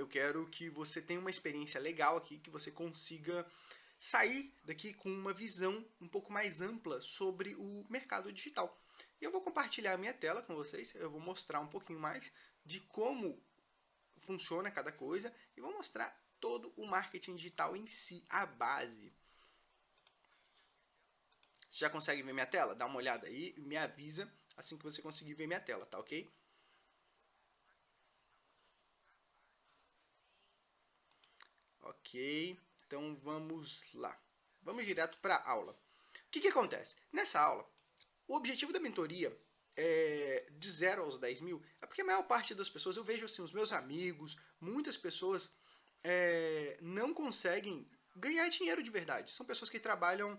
Eu quero que você tenha uma experiência legal aqui, que você consiga sair daqui com uma visão um pouco mais ampla sobre o mercado digital. E eu vou compartilhar a minha tela com vocês, eu vou mostrar um pouquinho mais de como funciona cada coisa e vou mostrar todo o marketing digital em si, a base. Você já consegue ver minha tela? Dá uma olhada aí me avisa assim que você conseguir ver minha tela, tá ok? Ok, então vamos lá. Vamos direto para a aula. O que, que acontece? Nessa aula, o objetivo da mentoria é, de 0 aos 10 mil é porque a maior parte das pessoas, eu vejo assim, os meus amigos, muitas pessoas é, não conseguem ganhar dinheiro de verdade. São pessoas que trabalham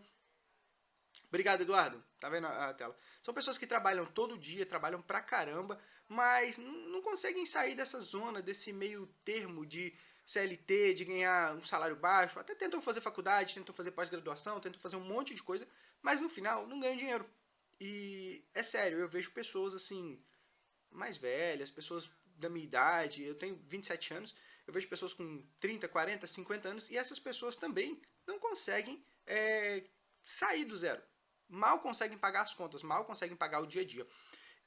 Obrigado, Eduardo. Tá vendo a tela? São pessoas que trabalham todo dia, trabalham pra caramba, mas não conseguem sair dessa zona, desse meio termo de CLT, de ganhar um salário baixo. Até tentam fazer faculdade, tentam fazer pós-graduação, tentam fazer um monte de coisa, mas no final não ganham dinheiro. E é sério, eu vejo pessoas assim, mais velhas, pessoas da minha idade, eu tenho 27 anos, eu vejo pessoas com 30, 40, 50 anos, e essas pessoas também não conseguem é, sair do zero mal conseguem pagar as contas, mal conseguem pagar o dia a dia.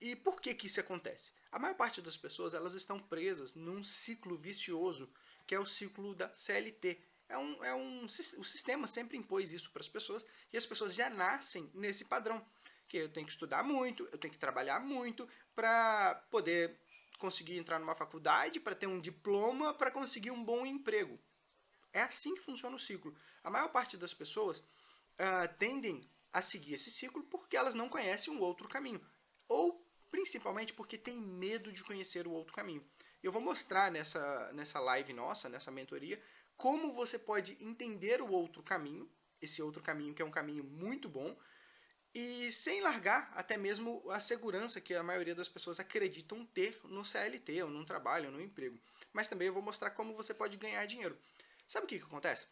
E por que, que isso acontece? A maior parte das pessoas elas estão presas num ciclo vicioso, que é o ciclo da CLT. É um, é um, o sistema sempre impôs isso para as pessoas e as pessoas já nascem nesse padrão. Que eu tenho que estudar muito, eu tenho que trabalhar muito para poder conseguir entrar numa faculdade, para ter um diploma, para conseguir um bom emprego. É assim que funciona o ciclo. A maior parte das pessoas uh, tendem a seguir esse ciclo porque elas não conhecem um outro caminho. Ou, principalmente, porque têm medo de conhecer o outro caminho. Eu vou mostrar nessa, nessa live nossa, nessa mentoria, como você pode entender o outro caminho, esse outro caminho que é um caminho muito bom, e sem largar até mesmo a segurança que a maioria das pessoas acreditam ter no CLT, ou num trabalho, ou no emprego. Mas também eu vou mostrar como você pode ganhar dinheiro. Sabe o que, que acontece?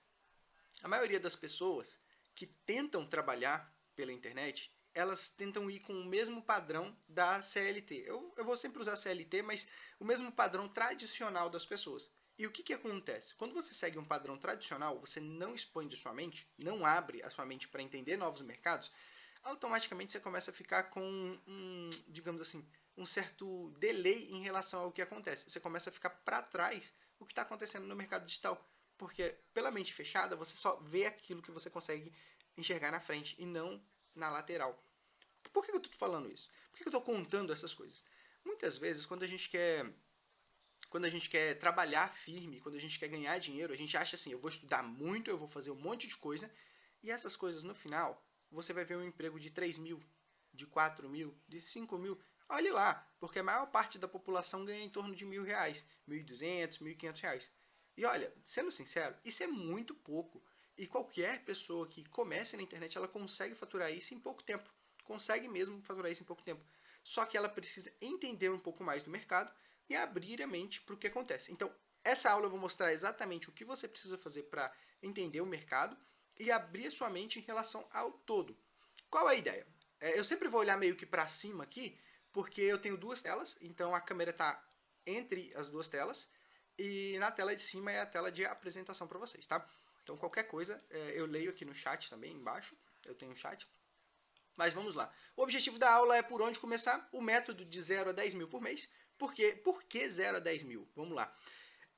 A maioria das pessoas que tentam trabalhar pela internet, elas tentam ir com o mesmo padrão da CLT. Eu, eu vou sempre usar CLT, mas o mesmo padrão tradicional das pessoas. E o que, que acontece? Quando você segue um padrão tradicional, você não expande sua mente, não abre a sua mente para entender novos mercados, automaticamente você começa a ficar com um, digamos assim, um certo delay em relação ao que acontece. Você começa a ficar para trás o que está acontecendo no mercado digital. Porque pela mente fechada, você só vê aquilo que você consegue enxergar na frente e não na lateral. Por que eu estou falando isso? Por que eu estou contando essas coisas? Muitas vezes, quando a gente quer quando a gente quer trabalhar firme, quando a gente quer ganhar dinheiro, a gente acha assim, eu vou estudar muito, eu vou fazer um monte de coisa, e essas coisas no final, você vai ver um emprego de 3 mil, de 4 mil, de 5 mil. Olhe lá, porque a maior parte da população ganha em torno de mil reais, 1.200, 1.500 reais. E olha, sendo sincero, isso é muito pouco. E qualquer pessoa que comece na internet, ela consegue faturar isso em pouco tempo. Consegue mesmo faturar isso em pouco tempo. Só que ela precisa entender um pouco mais do mercado e abrir a mente para o que acontece. Então, essa aula eu vou mostrar exatamente o que você precisa fazer para entender o mercado e abrir a sua mente em relação ao todo. Qual é a ideia? É, eu sempre vou olhar meio que para cima aqui, porque eu tenho duas telas, então a câmera está entre as duas telas, e na tela de cima é a tela de apresentação para vocês, tá? Então qualquer coisa é, eu leio aqui no chat também, embaixo, eu tenho um chat. Mas vamos lá. O objetivo da aula é por onde começar, o método de 0 a 10 mil por mês. Por quê? Por que 0 a 10 mil? Vamos lá.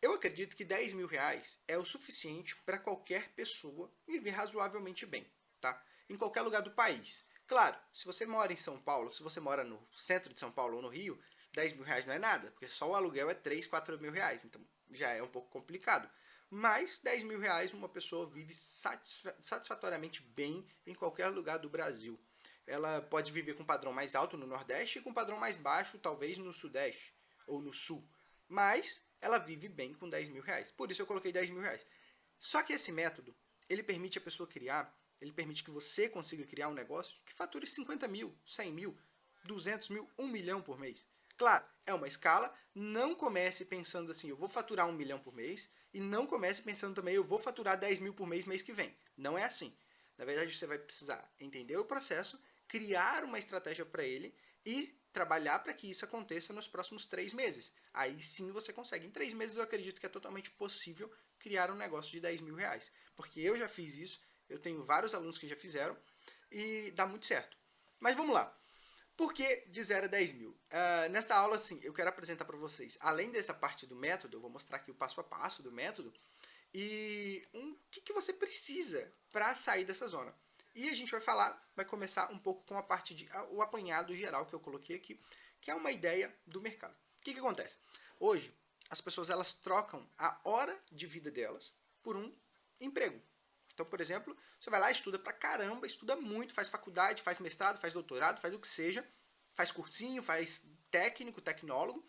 Eu acredito que 10 mil reais é o suficiente para qualquer pessoa viver razoavelmente bem, tá? Em qualquer lugar do país. Claro, se você mora em São Paulo, se você mora no centro de São Paulo ou no Rio, 10 mil reais não é nada, porque só o aluguel é 3, 4 mil reais, então já é um pouco complicado. Mas 10 mil reais uma pessoa vive satisfatoriamente bem em qualquer lugar do Brasil. Ela pode viver com padrão mais alto no Nordeste e com padrão mais baixo, talvez no Sudeste ou no Sul. Mas ela vive bem com 10 mil reais. Por isso eu coloquei 10 mil reais. Só que esse método, ele permite a pessoa criar, ele permite que você consiga criar um negócio que fature 50 mil, 100 mil, 200 mil, 1 milhão por mês. Claro, é uma escala, não comece pensando assim, eu vou faturar um milhão por mês, e não comece pensando também, eu vou faturar 10 mil por mês mês que vem. Não é assim. Na verdade, você vai precisar entender o processo, criar uma estratégia para ele e trabalhar para que isso aconteça nos próximos três meses. Aí sim você consegue. Em três meses eu acredito que é totalmente possível criar um negócio de 10 mil reais. Porque eu já fiz isso, eu tenho vários alunos que já fizeram e dá muito certo. Mas vamos lá. Por que de 0 a 10 mil? Uh, nesta aula, sim, eu quero apresentar para vocês, além dessa parte do método, eu vou mostrar aqui o passo a passo do método, e o um, que, que você precisa para sair dessa zona. E a gente vai falar, vai começar um pouco com a parte de o apanhado geral que eu coloquei aqui, que é uma ideia do mercado. O que, que acontece? Hoje, as pessoas elas trocam a hora de vida delas por um emprego. Então, por exemplo, você vai lá, estuda pra caramba, estuda muito, faz faculdade, faz mestrado, faz doutorado, faz o que seja, faz cursinho, faz técnico, tecnólogo,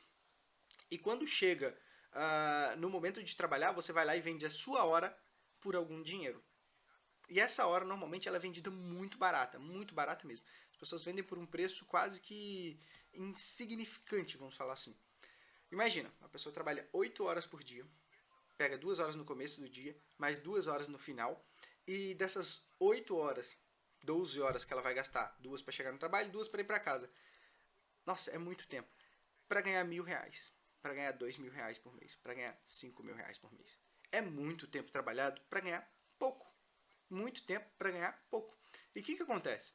e quando chega uh, no momento de trabalhar, você vai lá e vende a sua hora por algum dinheiro. E essa hora, normalmente, ela é vendida muito barata, muito barata mesmo. As pessoas vendem por um preço quase que insignificante, vamos falar assim. Imagina, a pessoa trabalha 8 horas por dia, pega 2 horas no começo do dia, mais 2 horas no final, e dessas 8 horas, 12 horas que ela vai gastar, duas para chegar no trabalho, duas para ir para casa. Nossa, é muito tempo. Para ganhar mil reais, para ganhar dois mil reais por mês, para ganhar cinco mil reais por mês. É muito tempo trabalhado para ganhar pouco muito tempo para ganhar pouco. E o que, que acontece?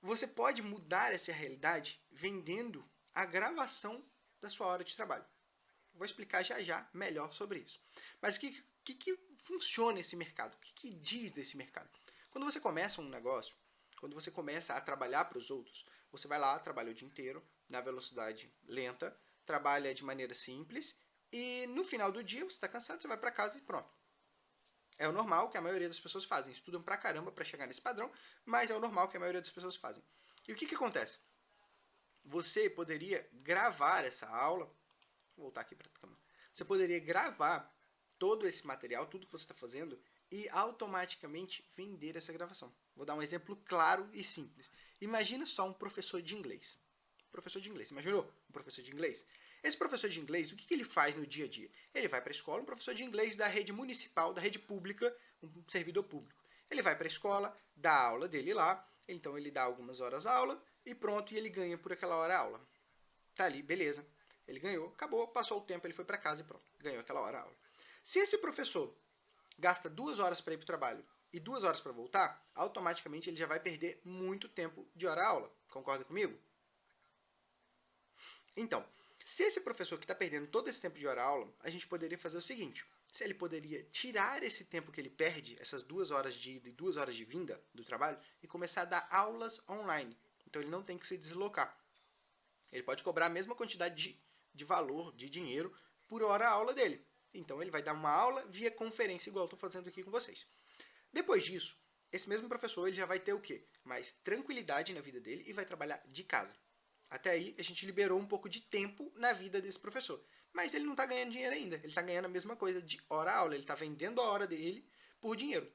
Você pode mudar essa realidade vendendo a gravação da sua hora de trabalho. Vou explicar já já melhor sobre isso. Mas o que, que, que funciona esse mercado? O que, que diz desse mercado? Quando você começa um negócio, quando você começa a trabalhar para os outros, você vai lá, trabalha o dia inteiro, na velocidade lenta, trabalha de maneira simples, e no final do dia você está cansado, você vai para casa e pronto. É o normal que a maioria das pessoas fazem. Estudam pra caramba para chegar nesse padrão, mas é o normal que a maioria das pessoas fazem. E o que, que acontece? Você poderia gravar essa aula. Vou voltar aqui para a câmera. Você poderia gravar todo esse material, tudo que você está fazendo, e automaticamente vender essa gravação. Vou dar um exemplo claro e simples. Imagina só um professor de inglês. Professor de inglês. Imaginou um professor de inglês? Esse professor de inglês, o que, que ele faz no dia a dia? Ele vai para a escola, um professor de inglês da rede municipal, da rede pública, um servidor público. Ele vai para a escola, dá a aula dele lá, então ele dá algumas horas aula e pronto, e ele ganha por aquela hora aula. Tá ali, beleza. Ele ganhou, acabou, passou o tempo, ele foi para casa e pronto, ganhou aquela hora aula. Se esse professor gasta duas horas para ir para o trabalho e duas horas para voltar, automaticamente ele já vai perder muito tempo de hora aula. Concorda comigo? Então, se esse professor que está perdendo todo esse tempo de hora-aula, a gente poderia fazer o seguinte. Se ele poderia tirar esse tempo que ele perde, essas duas horas de ida e duas horas de vinda do trabalho, e começar a dar aulas online. Então ele não tem que se deslocar. Ele pode cobrar a mesma quantidade de, de valor, de dinheiro, por hora aula dele. Então ele vai dar uma aula via conferência, igual estou fazendo aqui com vocês. Depois disso, esse mesmo professor ele já vai ter o quê? Mais tranquilidade na vida dele e vai trabalhar de casa. Até aí, a gente liberou um pouco de tempo na vida desse professor. Mas ele não está ganhando dinheiro ainda. Ele está ganhando a mesma coisa de hora-aula. Ele está vendendo a hora dele por dinheiro.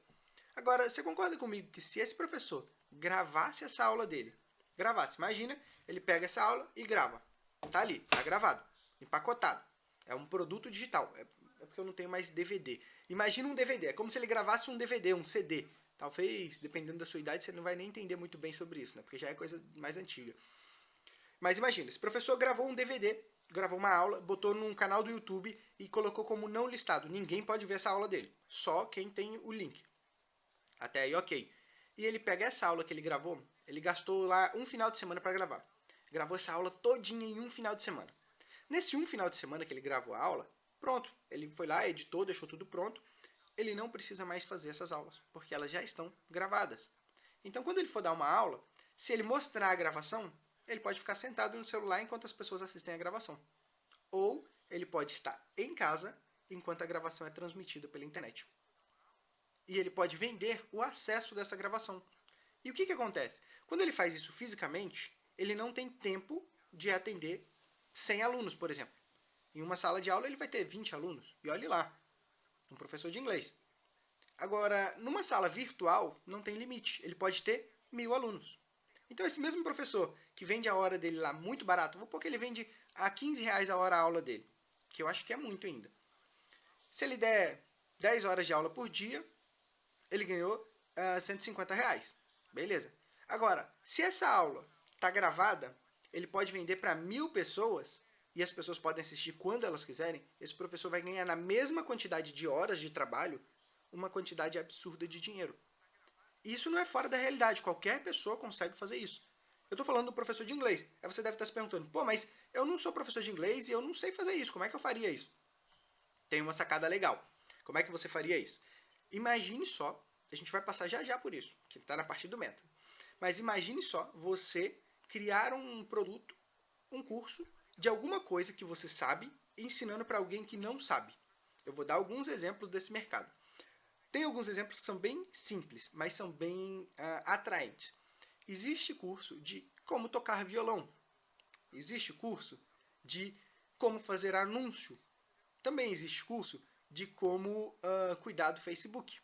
Agora, você concorda comigo que se esse professor gravasse essa aula dele, gravasse, imagina, ele pega essa aula e grava. Tá ali, tá gravado, empacotado. É um produto digital. É, é porque eu não tenho mais DVD. Imagina um DVD, é como se ele gravasse um DVD, um CD. Talvez, dependendo da sua idade, você não vai nem entender muito bem sobre isso, né? Porque já é coisa mais antiga. Mas imagina, esse professor gravou um DVD, gravou uma aula, botou num canal do YouTube e colocou como não listado. Ninguém pode ver essa aula dele, só quem tem o link. Até aí, ok. E ele pega essa aula que ele gravou, ele gastou lá um final de semana para gravar. Gravou essa aula todinha em um final de semana. Nesse um final de semana que ele gravou a aula, pronto, ele foi lá, editou, deixou tudo pronto. Ele não precisa mais fazer essas aulas, porque elas já estão gravadas. Então, quando ele for dar uma aula, se ele mostrar a gravação, ele pode ficar sentado no celular enquanto as pessoas assistem a gravação. Ou ele pode estar em casa enquanto a gravação é transmitida pela internet. E ele pode vender o acesso dessa gravação. E o que, que acontece? Quando ele faz isso fisicamente, ele não tem tempo de atender 100 alunos, por exemplo. Em uma sala de aula ele vai ter 20 alunos. E olhe lá, um professor de inglês. Agora, numa sala virtual, não tem limite. Ele pode ter mil alunos. Então, esse mesmo professor que vende a hora dele lá muito barato, vou pôr que ele vende a 15 reais a hora a aula dele, que eu acho que é muito ainda. Se ele der 10 horas de aula por dia, ele ganhou uh, ah, 150 reais. Beleza. Agora, se essa aula está gravada, ele pode vender para mil pessoas e as pessoas podem assistir quando elas quiserem, esse professor vai ganhar na mesma quantidade de horas de trabalho uma quantidade absurda de dinheiro. Isso não é fora da realidade, qualquer pessoa consegue fazer isso. Eu estou falando do professor de inglês. Aí você deve estar se perguntando, pô, mas eu não sou professor de inglês e eu não sei fazer isso, como é que eu faria isso? Tem uma sacada legal. Como é que você faria isso? Imagine só, a gente vai passar já já por isso, que está na parte do método. Mas imagine só você criar um produto, um curso de alguma coisa que você sabe ensinando para alguém que não sabe. Eu vou dar alguns exemplos desse mercado. Tem alguns exemplos que são bem simples, mas são bem uh, atraentes. Existe curso de como tocar violão. Existe curso de como fazer anúncio. Também existe curso de como uh, cuidar do Facebook.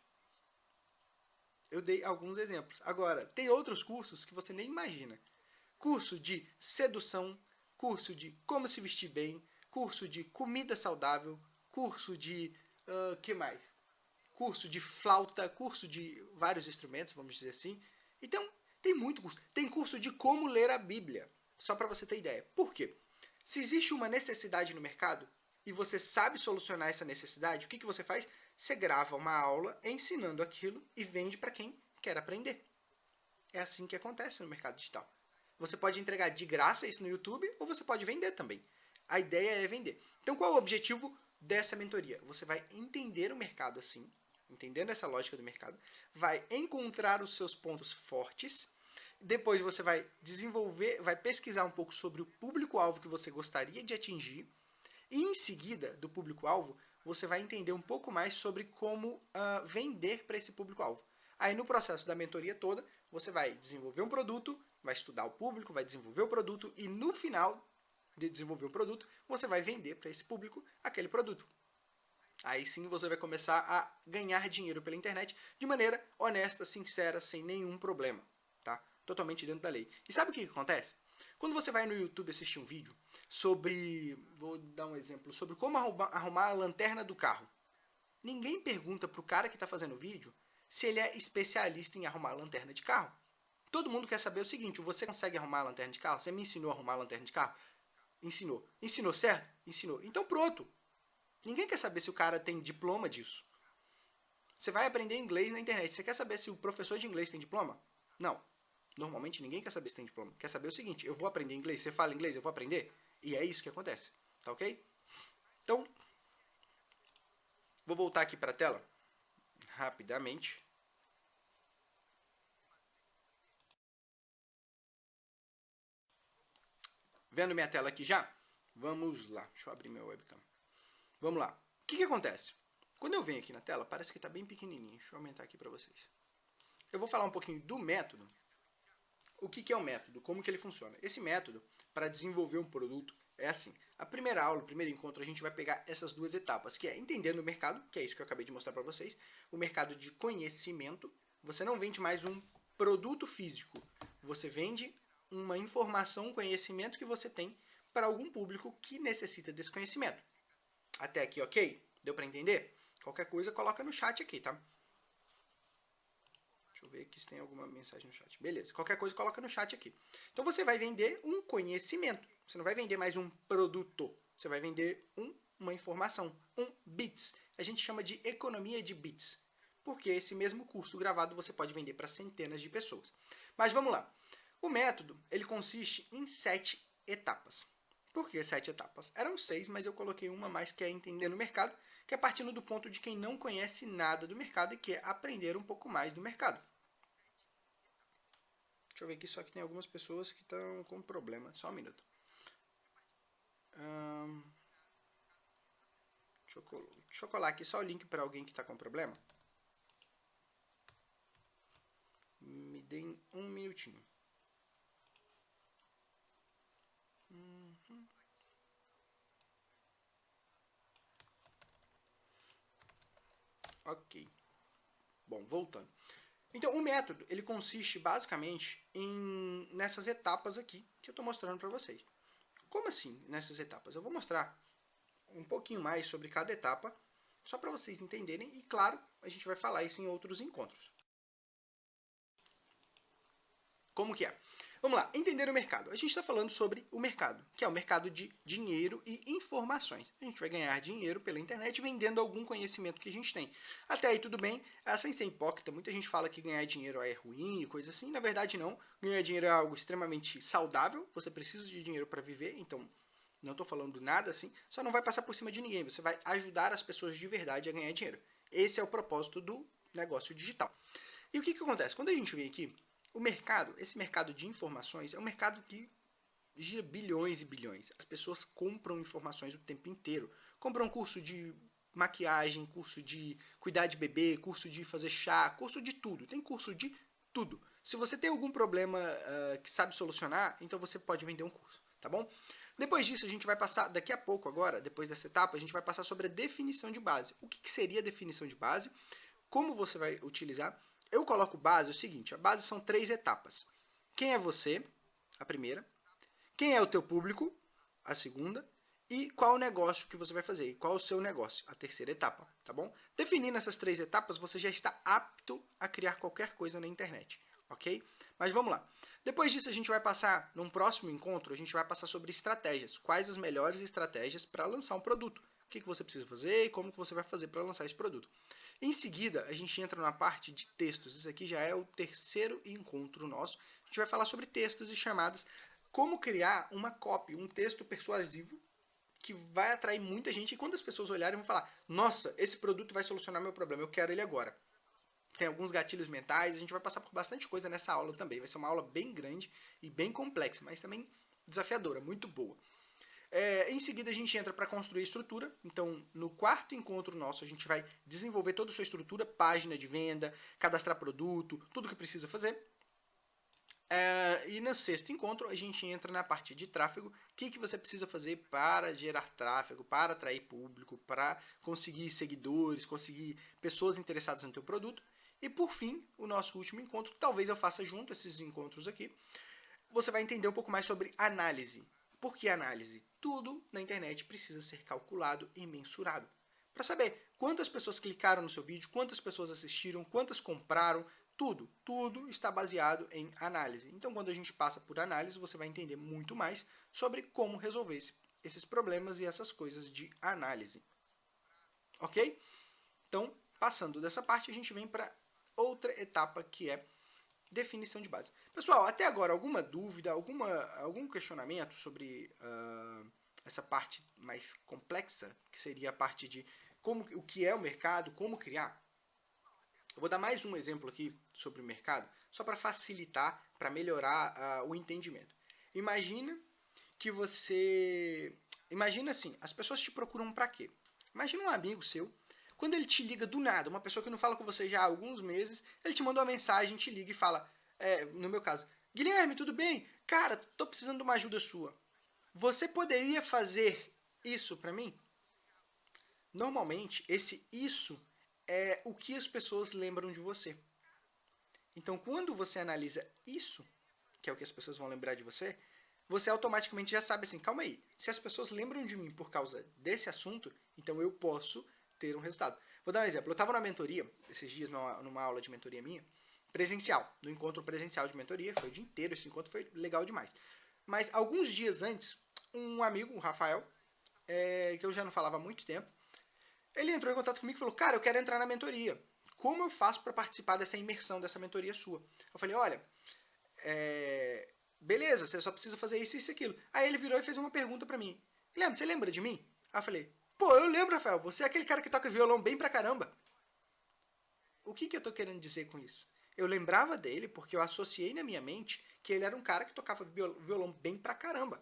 Eu dei alguns exemplos. Agora, tem outros cursos que você nem imagina. Curso de sedução, curso de como se vestir bem, curso de comida saudável, curso de... Uh, que mais? Curso de flauta, curso de vários instrumentos, vamos dizer assim. Então, tem muito curso. Tem curso de como ler a Bíblia, só para você ter ideia. Por quê? Se existe uma necessidade no mercado e você sabe solucionar essa necessidade, o que, que você faz? Você grava uma aula ensinando aquilo e vende para quem quer aprender. É assim que acontece no mercado digital. Você pode entregar de graça isso no YouTube ou você pode vender também. A ideia é vender. Então, qual é o objetivo dessa mentoria? Você vai entender o mercado assim, entendendo essa lógica do mercado, vai encontrar os seus pontos fortes, depois você vai desenvolver, vai pesquisar um pouco sobre o público-alvo que você gostaria de atingir, e em seguida do público-alvo, você vai entender um pouco mais sobre como uh, vender para esse público-alvo. Aí no processo da mentoria toda, você vai desenvolver um produto, vai estudar o público, vai desenvolver o produto e no final de desenvolver o produto, você vai vender para esse público aquele produto. Aí sim você vai começar a ganhar dinheiro pela internet de maneira honesta, sincera, sem nenhum problema, tá? Totalmente dentro da lei. E sabe o que, acontece? Quando você vai no YouTube assistir um vídeo sobre, vou dar um exemplo, sobre como arrumar, arrumar a lanterna do carro, ninguém pergunta para o cara que está fazendo o vídeo se ele é especialista em arrumar lanterna de carro. Todo mundo quer saber o seguinte, você consegue arrumar a lanterna de carro? Você me ensinou a arrumar a lanterna de carro? Ensinou. Ensinou certo? Ensinou. Então pronto. Ninguém quer saber se o cara tem diploma disso. Você vai aprender inglês na internet. Você quer saber se o professor de inglês tem diploma? Não. Normalmente ninguém quer saber se tem diploma. Quer saber o seguinte, eu vou aprender inglês, você fala inglês, eu vou aprender? E é isso que acontece. Tá ok? Então, vou voltar aqui para a tela rapidamente. Vendo minha tela aqui já? Vamos lá. Deixa eu abrir meu webcam. Vamos lá. O que, que acontece? Quando eu venho aqui na tela, parece que está bem pequenininho. Deixa eu aumentar aqui para vocês. Eu vou falar um pouquinho do método. O que, que é o método? Como que ele funciona? Esse método, para desenvolver um produto, é assim. A primeira aula, o primeiro encontro, a gente vai pegar essas duas etapas, que é entendendo o mercado, que é isso que eu acabei de mostrar para vocês, o mercado de conhecimento. Você não vende mais um produto físico, você vende uma informação, um conhecimento que você tem para algum público que necessita desse conhecimento. Até aqui, ok? Deu para entender? Qualquer coisa, coloca no chat aqui, tá? Deixa eu ver aqui se tem alguma mensagem no chat. Beleza, qualquer coisa, coloca no chat aqui. Então, você vai vender um conhecimento. Você não vai vender mais um produto. Você vai vender um, uma informação, um bits. A gente chama de economia de bits. Porque esse mesmo curso gravado você pode vender para centenas de pessoas. Mas vamos lá. O método ele consiste em sete etapas. Por que sete etapas? Eram seis, mas eu coloquei uma mais que é entender o mercado, que é partindo do ponto de quem não conhece nada do mercado e quer aprender um pouco mais do mercado. Deixa eu ver aqui, só que tem algumas pessoas que estão com problema. Só um minuto. Hum, deixa, eu, deixa eu colar aqui só o link para alguém que está com problema. Me deem um minutinho. Uhum. Ok. Bom, voltando. Então, o método, ele consiste basicamente em nessas etapas aqui que eu estou mostrando para vocês. Como assim, nessas etapas? Eu vou mostrar um pouquinho mais sobre cada etapa, só para vocês entenderem, e claro, a gente vai falar isso em outros encontros. Como que é? Vamos lá, entender o mercado. A gente está falando sobre o mercado, que é o mercado de dinheiro e informações. A gente vai ganhar dinheiro pela internet vendendo algum conhecimento que a gente tem. Até aí tudo bem, ah, sem ser hipócrita, muita gente fala que ganhar dinheiro é ruim e coisa assim. Na verdade não, ganhar dinheiro é algo extremamente saudável, você precisa de dinheiro para viver, então não estou falando nada assim, só não vai passar por cima de ninguém, você vai ajudar as pessoas de verdade a ganhar dinheiro. Esse é o propósito do negócio digital. E o que, que acontece? Quando a gente vem aqui o mercado, esse mercado de informações, é um mercado que gira bilhões e bilhões. As pessoas compram informações o tempo inteiro. Compram curso de maquiagem, curso de cuidar de bebê, curso de fazer chá, curso de tudo. Tem curso de tudo. Se você tem algum problema uh, que sabe solucionar, então você pode vender um curso, tá bom? Depois disso, a gente vai passar, daqui a pouco agora, depois dessa etapa, a gente vai passar sobre a definição de base. O que, que seria a definição de base? Como você vai utilizar eu coloco base o seguinte, a base são três etapas. Quem é você, a primeira. Quem é o teu público, a segunda. E qual o negócio que você vai fazer, qual o seu negócio, a terceira etapa, tá bom? Definindo essas três etapas, você já está apto a criar qualquer coisa na internet, ok? Mas vamos lá. Depois disso, a gente vai passar, num próximo encontro, a gente vai passar sobre estratégias. Quais as melhores estratégias para lançar um produto. O que, que você precisa fazer e como que você vai fazer para lançar esse produto. Em seguida, a gente entra na parte de textos. Isso aqui já é o terceiro encontro nosso. A gente vai falar sobre textos e chamadas, como criar uma copy, um texto persuasivo que vai atrair muita gente e quando as pessoas olharem vão falar nossa, esse produto vai solucionar meu problema, eu quero ele agora. Tem alguns gatilhos mentais, a gente vai passar por bastante coisa nessa aula também. Vai ser uma aula bem grande e bem complexa, mas também desafiadora, muito boa. É, em seguida, a gente entra para construir estrutura. Então, no quarto encontro nosso, a gente vai desenvolver toda a sua estrutura, página de venda, cadastrar produto, tudo que precisa fazer. É, e no sexto encontro, a gente entra na parte de tráfego. O que, que você precisa fazer para gerar tráfego, para atrair público, para conseguir seguidores, conseguir pessoas interessadas no teu produto. E por fim, o nosso último encontro, talvez eu faça junto esses encontros aqui, você vai entender um pouco mais sobre análise. Por que análise? Tudo na internet precisa ser calculado e mensurado. Para saber quantas pessoas clicaram no seu vídeo, quantas pessoas assistiram, quantas compraram, tudo, tudo está baseado em análise. Então, quando a gente passa por análise, você vai entender muito mais sobre como resolver esse, esses problemas e essas coisas de análise. Ok? Então, passando dessa parte, a gente vem para outra etapa que é definição de base. Pessoal, até agora, alguma dúvida, alguma, algum questionamento sobre uh, essa parte mais complexa, que seria a parte de como, o que é o mercado, como criar? Eu vou dar mais um exemplo aqui sobre o mercado, só para facilitar, para melhorar uh, o entendimento. Imagina que você... Imagina assim, as pessoas te procuram para quê? Imagina um amigo seu quando ele te liga do nada, uma pessoa que não fala com você já há alguns meses, ele te manda uma mensagem, te liga e fala, é, no meu caso, Guilherme, tudo bem? Cara, tô precisando de uma ajuda sua. Você poderia fazer isso para mim? Normalmente, esse isso é o que as pessoas lembram de você. Então, quando você analisa isso, que é o que as pessoas vão lembrar de você, você automaticamente já sabe assim, calma aí, se as pessoas lembram de mim por causa desse assunto, então eu posso ter um resultado. Vou dar um exemplo. Eu estava na mentoria, esses dias, numa, numa, aula de mentoria minha, presencial, no encontro presencial de mentoria, foi o dia inteiro, esse encontro foi legal demais. Mas alguns dias antes, um amigo, o Rafael, é, que eu já não falava há muito tempo, ele entrou em contato comigo e falou, cara, eu quero entrar na mentoria. Como eu faço para participar dessa imersão, dessa mentoria sua? Eu falei, olha, é, beleza, você só precisa fazer isso, isso e aquilo. Aí ele virou e fez uma pergunta para mim. Guilherme, você lembra de mim? Aí eu falei, Pô, eu lembro, Rafael, você é aquele cara que toca violão bem pra caramba. O que, que eu tô querendo dizer com isso? Eu lembrava dele porque eu associei na minha mente que ele era um cara que tocava violão bem pra caramba.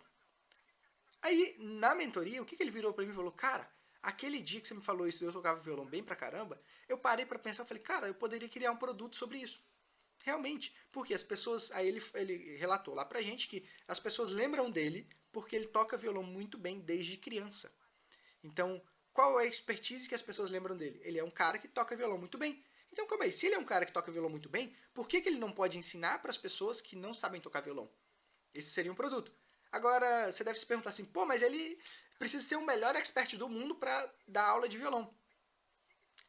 Aí, na mentoria, o que, que ele virou pra mim e falou, cara, aquele dia que você me falou isso, eu tocava violão bem pra caramba, eu parei pra pensar, e falei, cara, eu poderia criar um produto sobre isso. Realmente, porque as pessoas, aí ele, ele relatou lá pra gente que as pessoas lembram dele porque ele toca violão muito bem desde criança. Então, qual é a expertise que as pessoas lembram dele? Ele é um cara que toca violão muito bem. Então, calma aí, se ele é um cara que toca violão muito bem, por que, que ele não pode ensinar para as pessoas que não sabem tocar violão? Esse seria um produto. Agora, você deve se perguntar assim, pô, mas ele precisa ser o melhor expert do mundo para dar aula de violão.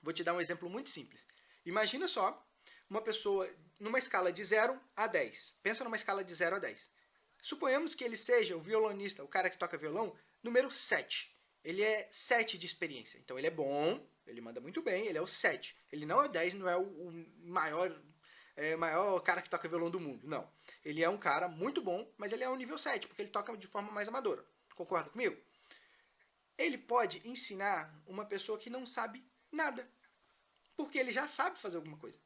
Vou te dar um exemplo muito simples. Imagina só uma pessoa numa escala de 0 a 10. Pensa numa escala de 0 a 10. Suponhamos que ele seja o violonista, o cara que toca violão, número 7. Ele é 7 de experiência. Então ele é bom, ele manda muito bem, ele é o 7. Ele não é o 10, não é o, o maior, é, maior cara que toca violão do mundo. Não. Ele é um cara muito bom, mas ele é um nível 7, porque ele toca de forma mais amadora. Concorda comigo? Ele pode ensinar uma pessoa que não sabe nada. Porque ele já sabe fazer alguma coisa.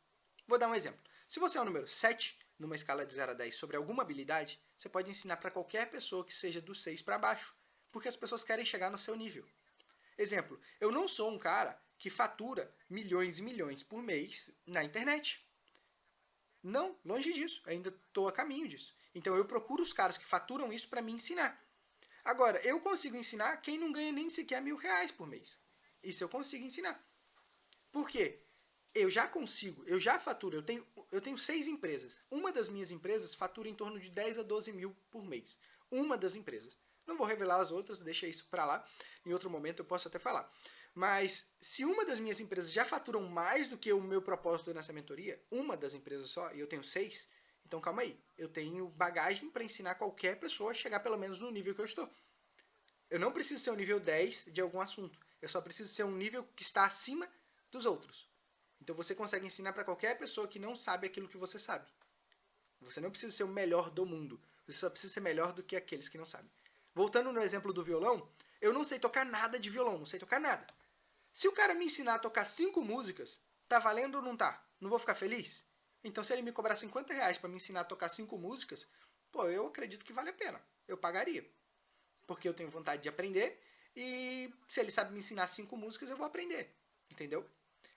Vou dar um exemplo. Se você é o número 7, numa escala de 0 a 10, sobre alguma habilidade, você pode ensinar para qualquer pessoa que seja do 6 para baixo. Porque as pessoas querem chegar no seu nível. Exemplo, eu não sou um cara que fatura milhões e milhões por mês na internet. Não, longe disso. Ainda estou a caminho disso. Então eu procuro os caras que faturam isso para me ensinar. Agora, eu consigo ensinar quem não ganha nem sequer mil reais por mês. Isso eu consigo ensinar. Por quê? Eu já consigo, eu já faturo, eu tenho, eu tenho seis empresas. Uma das minhas empresas fatura em torno de 10 a 12 mil por mês. Uma das empresas. Não vou revelar as outras, deixa isso para lá. Em outro momento eu posso até falar. Mas se uma das minhas empresas já faturam mais do que o meu propósito nessa mentoria, uma das empresas só, e eu tenho seis, então calma aí. Eu tenho bagagem para ensinar qualquer pessoa a chegar pelo menos no nível que eu estou. Eu não preciso ser o nível 10 de algum assunto. Eu só preciso ser um nível que está acima dos outros. Então você consegue ensinar para qualquer pessoa que não sabe aquilo que você sabe. Você não precisa ser o melhor do mundo. Você só precisa ser melhor do que aqueles que não sabem. Voltando no exemplo do violão, eu não sei tocar nada de violão, não sei tocar nada. Se o cara me ensinar a tocar cinco músicas, tá valendo ou não tá? Não vou ficar feliz? Então, se ele me cobrar 50 reais para me ensinar a tocar cinco músicas, pô, eu acredito que vale a pena. Eu pagaria. Porque eu tenho vontade de aprender e se ele sabe me ensinar cinco músicas, eu vou aprender. Entendeu?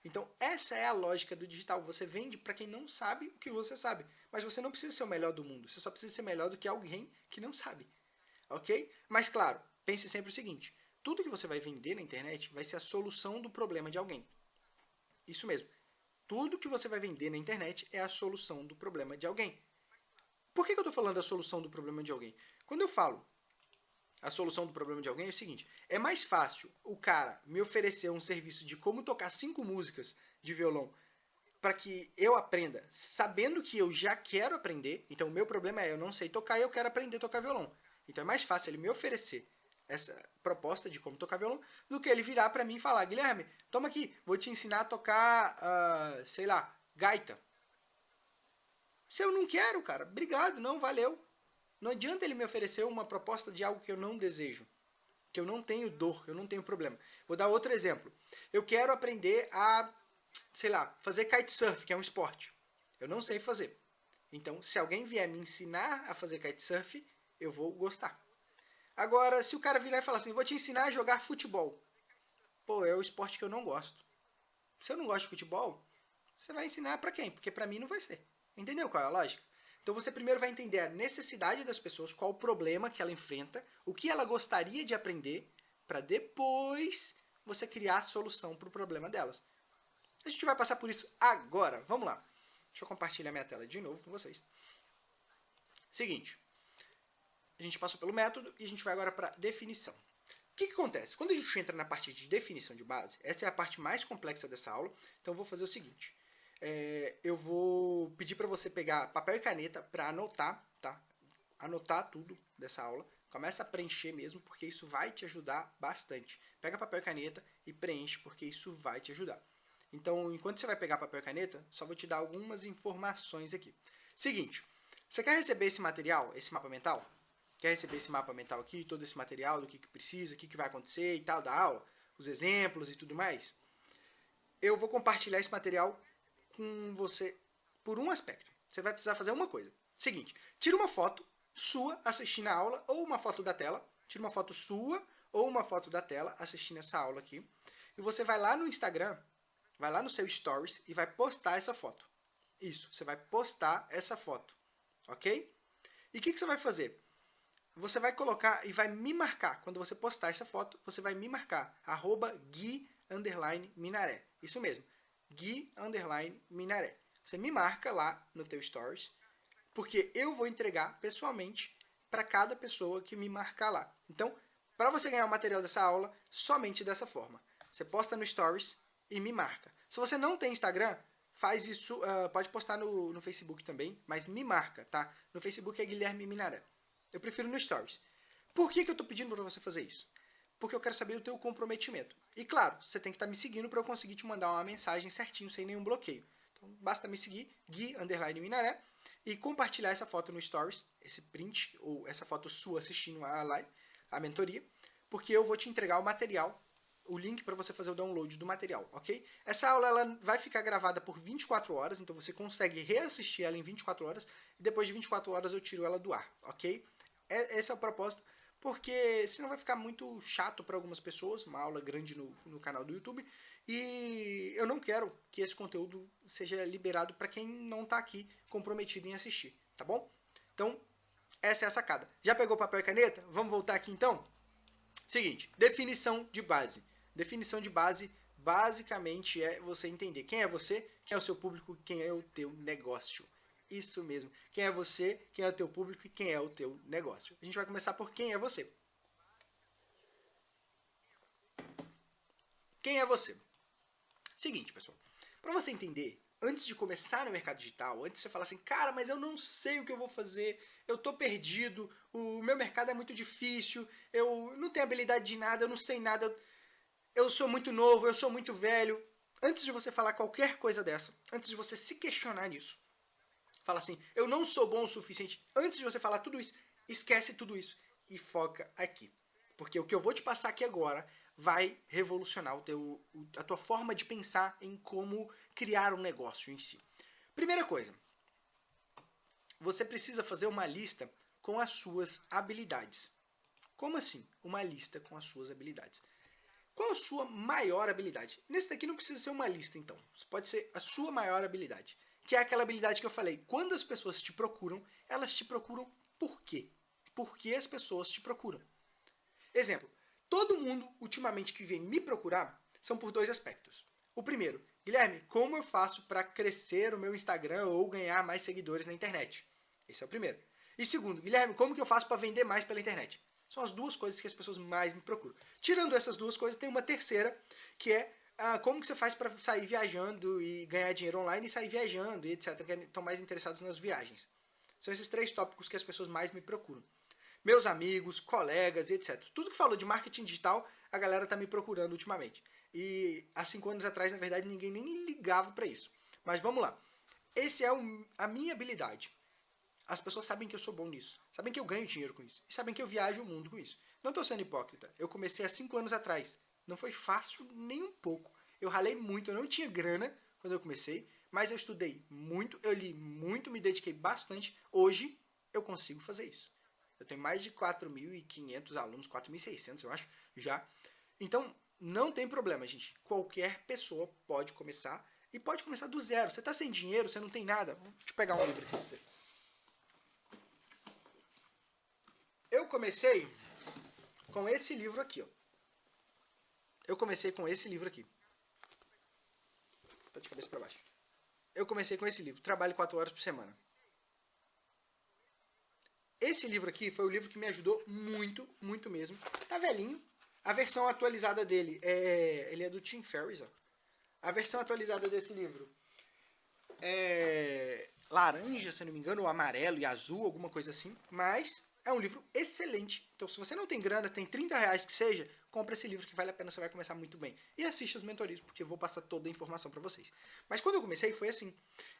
Então, essa é a lógica do digital. Você vende para quem não sabe o que você sabe. Mas você não precisa ser o melhor do mundo. Você só precisa ser melhor do que alguém que não sabe. Ok? Mas, claro, pense sempre o seguinte. Tudo que você vai vender na internet vai ser a solução do problema de alguém. Isso mesmo. Tudo que você vai vender na internet é a solução do problema de alguém. Por que, eu estou falando da solução do problema de alguém? Quando eu falo a solução do problema de alguém é o seguinte: é mais fácil o cara me oferecer um serviço de como tocar cinco músicas de violão para que eu aprenda, sabendo que eu já quero aprender. Então, o meu problema é eu não sei tocar e eu quero aprender a tocar violão. Então, é mais fácil ele me oferecer essa proposta de como tocar violão do que ele virar para mim e falar: Guilherme, toma aqui, vou te ensinar a tocar, uh, sei lá, gaita. Se eu não quero, cara, obrigado, não, valeu. Não adianta ele me oferecer uma proposta de algo que eu não desejo, que eu não tenho dor, eu não tenho problema. Vou dar outro exemplo. Eu quero aprender a, sei lá, fazer kitesurf, que é um esporte. Eu não sei fazer. Então, se alguém vier me ensinar a fazer kitesurf, eu vou gostar. Agora, se o cara virar e falar assim, vou te ensinar a jogar futebol. Pô, é o esporte que eu não gosto. Se eu não gosto de futebol, você vai ensinar para quem? Porque para mim não vai ser. Entendeu qual é a lógica? Então você primeiro vai entender a necessidade das pessoas, qual o problema que ela enfrenta, o que ela gostaria de aprender, para depois você criar a solução para o problema delas. A gente vai passar por isso agora. Vamos lá. Deixa eu compartilhar minha tela de novo com vocês. Seguinte. A gente passou pelo método e a gente vai agora para definição. O que, que, acontece? Quando a gente entra na parte de definição de base, essa é a parte mais complexa dessa aula, então eu vou fazer o seguinte é, eu vou pedir para você pegar papel e caneta para anotar, tá? Anotar tudo dessa aula. Começa a preencher mesmo, porque isso vai te ajudar bastante. Pega papel e caneta e preenche, porque isso vai te ajudar. Então, enquanto você vai pegar papel e caneta, só vou te dar algumas informações aqui. Seguinte, você quer receber esse material, esse mapa mental? Quer receber esse mapa mental aqui, todo esse material, do que, que precisa, o que, que vai acontecer e tal, da aula, os exemplos e tudo mais? Eu vou compartilhar esse material com você por um aspecto. Você vai precisar fazer uma coisa. Seguinte, tira uma foto sua assistindo a aula ou uma foto da tela. Tira uma foto sua ou uma foto da tela assistindo essa aula aqui. E você vai lá no Instagram, vai lá no seu Stories e vai postar essa foto. Isso, você vai postar essa foto. Ok? E o que, que você vai fazer? Você vai colocar e vai me marcar. Quando você postar essa foto, você vai me marcar. Arroba Gui Minaré. Isso mesmo. Gui Underline Minaré. Você me marca lá no teu Stories, porque eu vou entregar pessoalmente para cada pessoa que me marcar lá. Então, para você ganhar o material dessa aula, somente dessa forma. Você posta no Stories e me marca. Se você não tem Instagram, faz isso, uh, pode postar no, no Facebook também, mas me marca, tá? No Facebook é Guilherme Minaré. Eu prefiro no Stories. Por que, que eu estou pedindo para você fazer isso? Porque eu quero saber o teu comprometimento. E claro, você tem que estar tá me seguindo para eu conseguir te mandar uma mensagem certinho, sem nenhum bloqueio. Então basta me seguir, Gui Underline Minaré, e compartilhar essa foto no Stories, esse print, ou essa foto sua assistindo a live, a mentoria, porque eu vou te entregar o material, o link para você fazer o download do material, ok? Essa aula ela vai ficar gravada por 24 horas, então você consegue reassistir ela em 24 horas, e depois de 24 horas eu tiro ela do ar, ok? É, esse é o propósito, porque senão vai ficar muito chato para algumas pessoas, uma aula grande no, no canal do YouTube, e eu não quero que esse conteúdo seja liberado para quem não está aqui comprometido em assistir, tá bom? Então, essa é a sacada. Já pegou papel e caneta? Vamos voltar aqui então? Seguinte, definição de base. Definição de base basicamente é você entender quem é você, quem é o seu público, quem é o teu negócio. Isso mesmo. Quem é você, quem é o teu público e quem é o teu negócio. A gente vai começar por quem é você. Quem é você? Seguinte, pessoal. Para você entender, antes de começar no mercado digital, antes de você falar assim, cara, mas eu não sei o que eu vou fazer, eu tô perdido, o meu mercado é muito difícil, eu não tenho habilidade de nada, eu não sei nada, eu sou muito novo, eu sou muito velho. Antes de você falar qualquer coisa dessa, antes de você se questionar nisso, fala assim, eu não sou bom o suficiente. Antes de você falar tudo isso, esquece tudo isso e foca aqui. Porque o que eu vou te passar aqui agora vai revolucionar o teu, a tua forma de pensar em como criar um negócio em si. Primeira coisa, você precisa fazer uma lista com as suas habilidades. Como assim? Uma lista com as suas habilidades. Qual a sua maior habilidade? Nesse daqui não precisa ser uma lista, então. Pode ser a sua maior habilidade que é aquela habilidade que eu falei. Quando as pessoas te procuram, elas te procuram por quê? Por que as pessoas te procuram? Exemplo, todo mundo ultimamente que vem me procurar são por dois aspectos. O primeiro, Guilherme, como eu faço para crescer o meu Instagram ou ganhar mais seguidores na internet? Esse é o primeiro. E segundo, Guilherme, como que eu faço para vender mais pela internet? São as duas coisas que as pessoas mais me procuram. Tirando essas duas coisas, tem uma terceira, que é ah, como que você faz para sair viajando e ganhar dinheiro online e sair viajando e etc. Que estão mais interessados nas viagens. São esses três tópicos que as pessoas mais me procuram. Meus amigos, colegas e etc. Tudo que falou de marketing digital, a galera está me procurando ultimamente. E há cinco anos atrás, na verdade, ninguém nem ligava para isso. Mas vamos lá. Esse é o, a minha habilidade. As pessoas sabem que eu sou bom nisso. Sabem que eu ganho dinheiro com isso. E sabem que eu viajo o mundo com isso. Não estou sendo hipócrita. Eu comecei há cinco anos atrás. Não foi fácil nem um pouco. Eu ralei muito, eu não tinha grana quando eu comecei, mas eu estudei muito, eu li muito, me dediquei bastante. Hoje eu consigo fazer isso. Eu tenho mais de 4.500 alunos, 4.600 eu acho, já. Então, não tem problema, gente. Qualquer pessoa pode começar e pode começar do zero. Você está sem dinheiro, você não tem nada. Vou te pegar um livro aqui pra você. Eu comecei com esse livro aqui, ó. Eu comecei com esse livro aqui. Tá de cabeça para baixo. Eu comecei com esse livro, Trabalho 4 horas por semana. Esse livro aqui foi o livro que me ajudou muito, muito mesmo. Tá velhinho. A versão atualizada dele é. Ele é do Tim Ferriss, ó. A versão atualizada desse livro é laranja, se não me engano, ou amarelo e azul, alguma coisa assim. Mas é um livro excelente. Então, se você não tem grana, tem 30 reais que seja, compra esse livro que vale a pena, você vai começar muito bem. E assista as mentorias, porque eu vou passar toda a informação para vocês. Mas quando eu comecei, foi assim.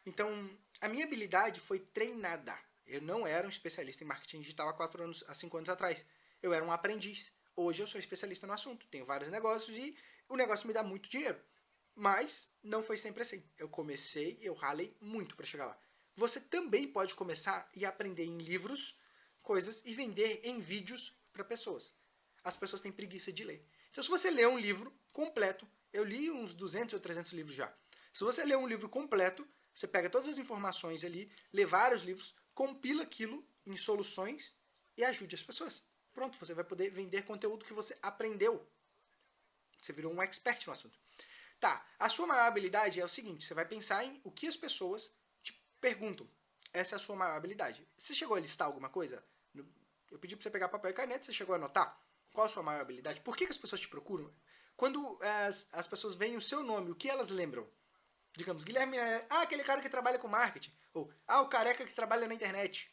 Então, a minha habilidade foi treinada. Eu não era um especialista em marketing digital há quatro anos, há cinco anos atrás. Eu era um aprendiz. Hoje eu sou especialista no assunto, tenho vários negócios e o negócio me dá muito dinheiro. Mas não foi sempre assim. Eu comecei, eu ralei muito para chegar lá. Você também pode começar e aprender em livros coisas e vender em vídeos para pessoas as pessoas têm preguiça de ler. Então, se você ler um livro completo, eu li uns 200 ou 300 livros já. Se você ler um livro completo, você pega todas as informações ali, lê vários livros, compila aquilo em soluções e ajude as pessoas. Pronto, você vai poder vender conteúdo que você aprendeu. Você virou um expert no assunto. Tá, a sua maior habilidade é o seguinte, você vai pensar em o que as pessoas te perguntam. Essa é a sua maior habilidade. Você chegou a listar alguma coisa? Eu pedi para você pegar papel e caneta, você chegou a anotar? Qual a sua maior habilidade? Por que, que as pessoas te procuram? Quando as, as pessoas veem o seu nome, o que elas lembram? Digamos, Guilherme é ah, aquele cara que trabalha com marketing. Ou, ah, o careca que trabalha na internet.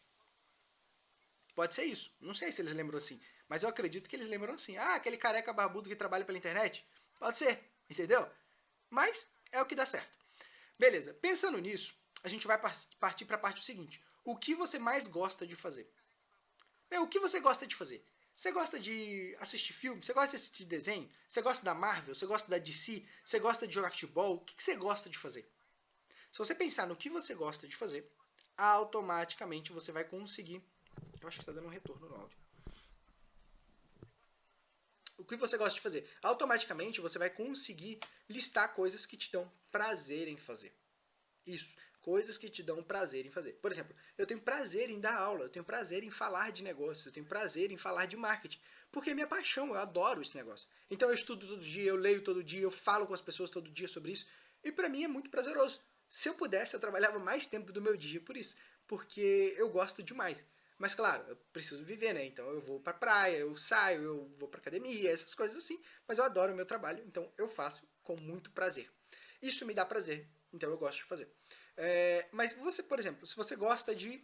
Pode ser isso. Não sei se eles lembram assim. Mas eu acredito que eles lembram assim. Ah, aquele careca barbudo que trabalha pela internet. Pode ser. Entendeu? Mas é o que dá certo. Beleza. Pensando nisso, a gente vai partir para a parte seguinte. O que você mais gosta de fazer? Meu, o que você gosta de fazer? Você gosta de assistir filme? Você gosta de assistir desenho? Você gosta da Marvel? Você gosta da DC? Você gosta de jogar futebol? O que você gosta de fazer? Se você pensar no que você gosta de fazer, automaticamente você vai conseguir... Eu acho que está dando um retorno no áudio. O que você gosta de fazer? Automaticamente você vai conseguir listar coisas que te dão prazer em fazer. Isso coisas que te dão prazer em fazer. Por exemplo, eu tenho prazer em dar aula, eu tenho prazer em falar de negócio, eu tenho prazer em falar de marketing, porque é minha paixão, eu adoro esse negócio. Então eu estudo todo dia, eu leio todo dia, eu falo com as pessoas todo dia sobre isso, e para mim é muito prazeroso. Se eu pudesse, eu trabalhava mais tempo do meu dia por isso, porque eu gosto demais. Mas claro, eu preciso viver, né? Então eu vou pra praia, eu saio, eu vou pra academia, essas coisas assim. Mas eu adoro o meu trabalho, então eu faço com muito prazer. Isso me dá prazer, então eu gosto de fazer. É, mas você, por exemplo, se você gosta de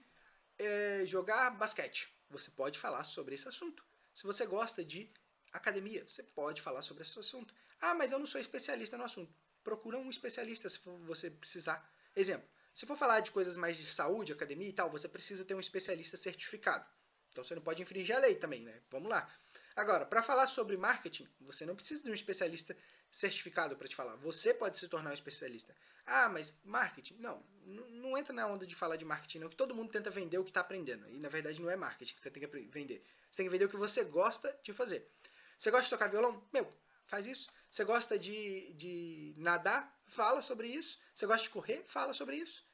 é, jogar basquete, você pode falar sobre esse assunto. Se você gosta de academia, você pode falar sobre esse assunto. Ah, mas eu não sou especialista no assunto. Procura um especialista se você precisar. Exemplo, se for falar de coisas mais de saúde, academia e tal, você precisa ter um especialista certificado. Então você não pode infringir a lei também, né? Vamos lá. Agora, para falar sobre marketing, você não precisa de um especialista certificado para te falar. Você pode se tornar um especialista. Ah, mas marketing? Não, não entra na onda de falar de marketing, não, que todo mundo tenta vender o que está aprendendo. E na verdade não é marketing que você tem que vender. Você tem que vender o que você gosta de fazer. Você gosta de tocar violão? Meu, faz isso. Você gosta de, de nadar? Fala sobre isso. Você gosta de correr? Fala sobre isso.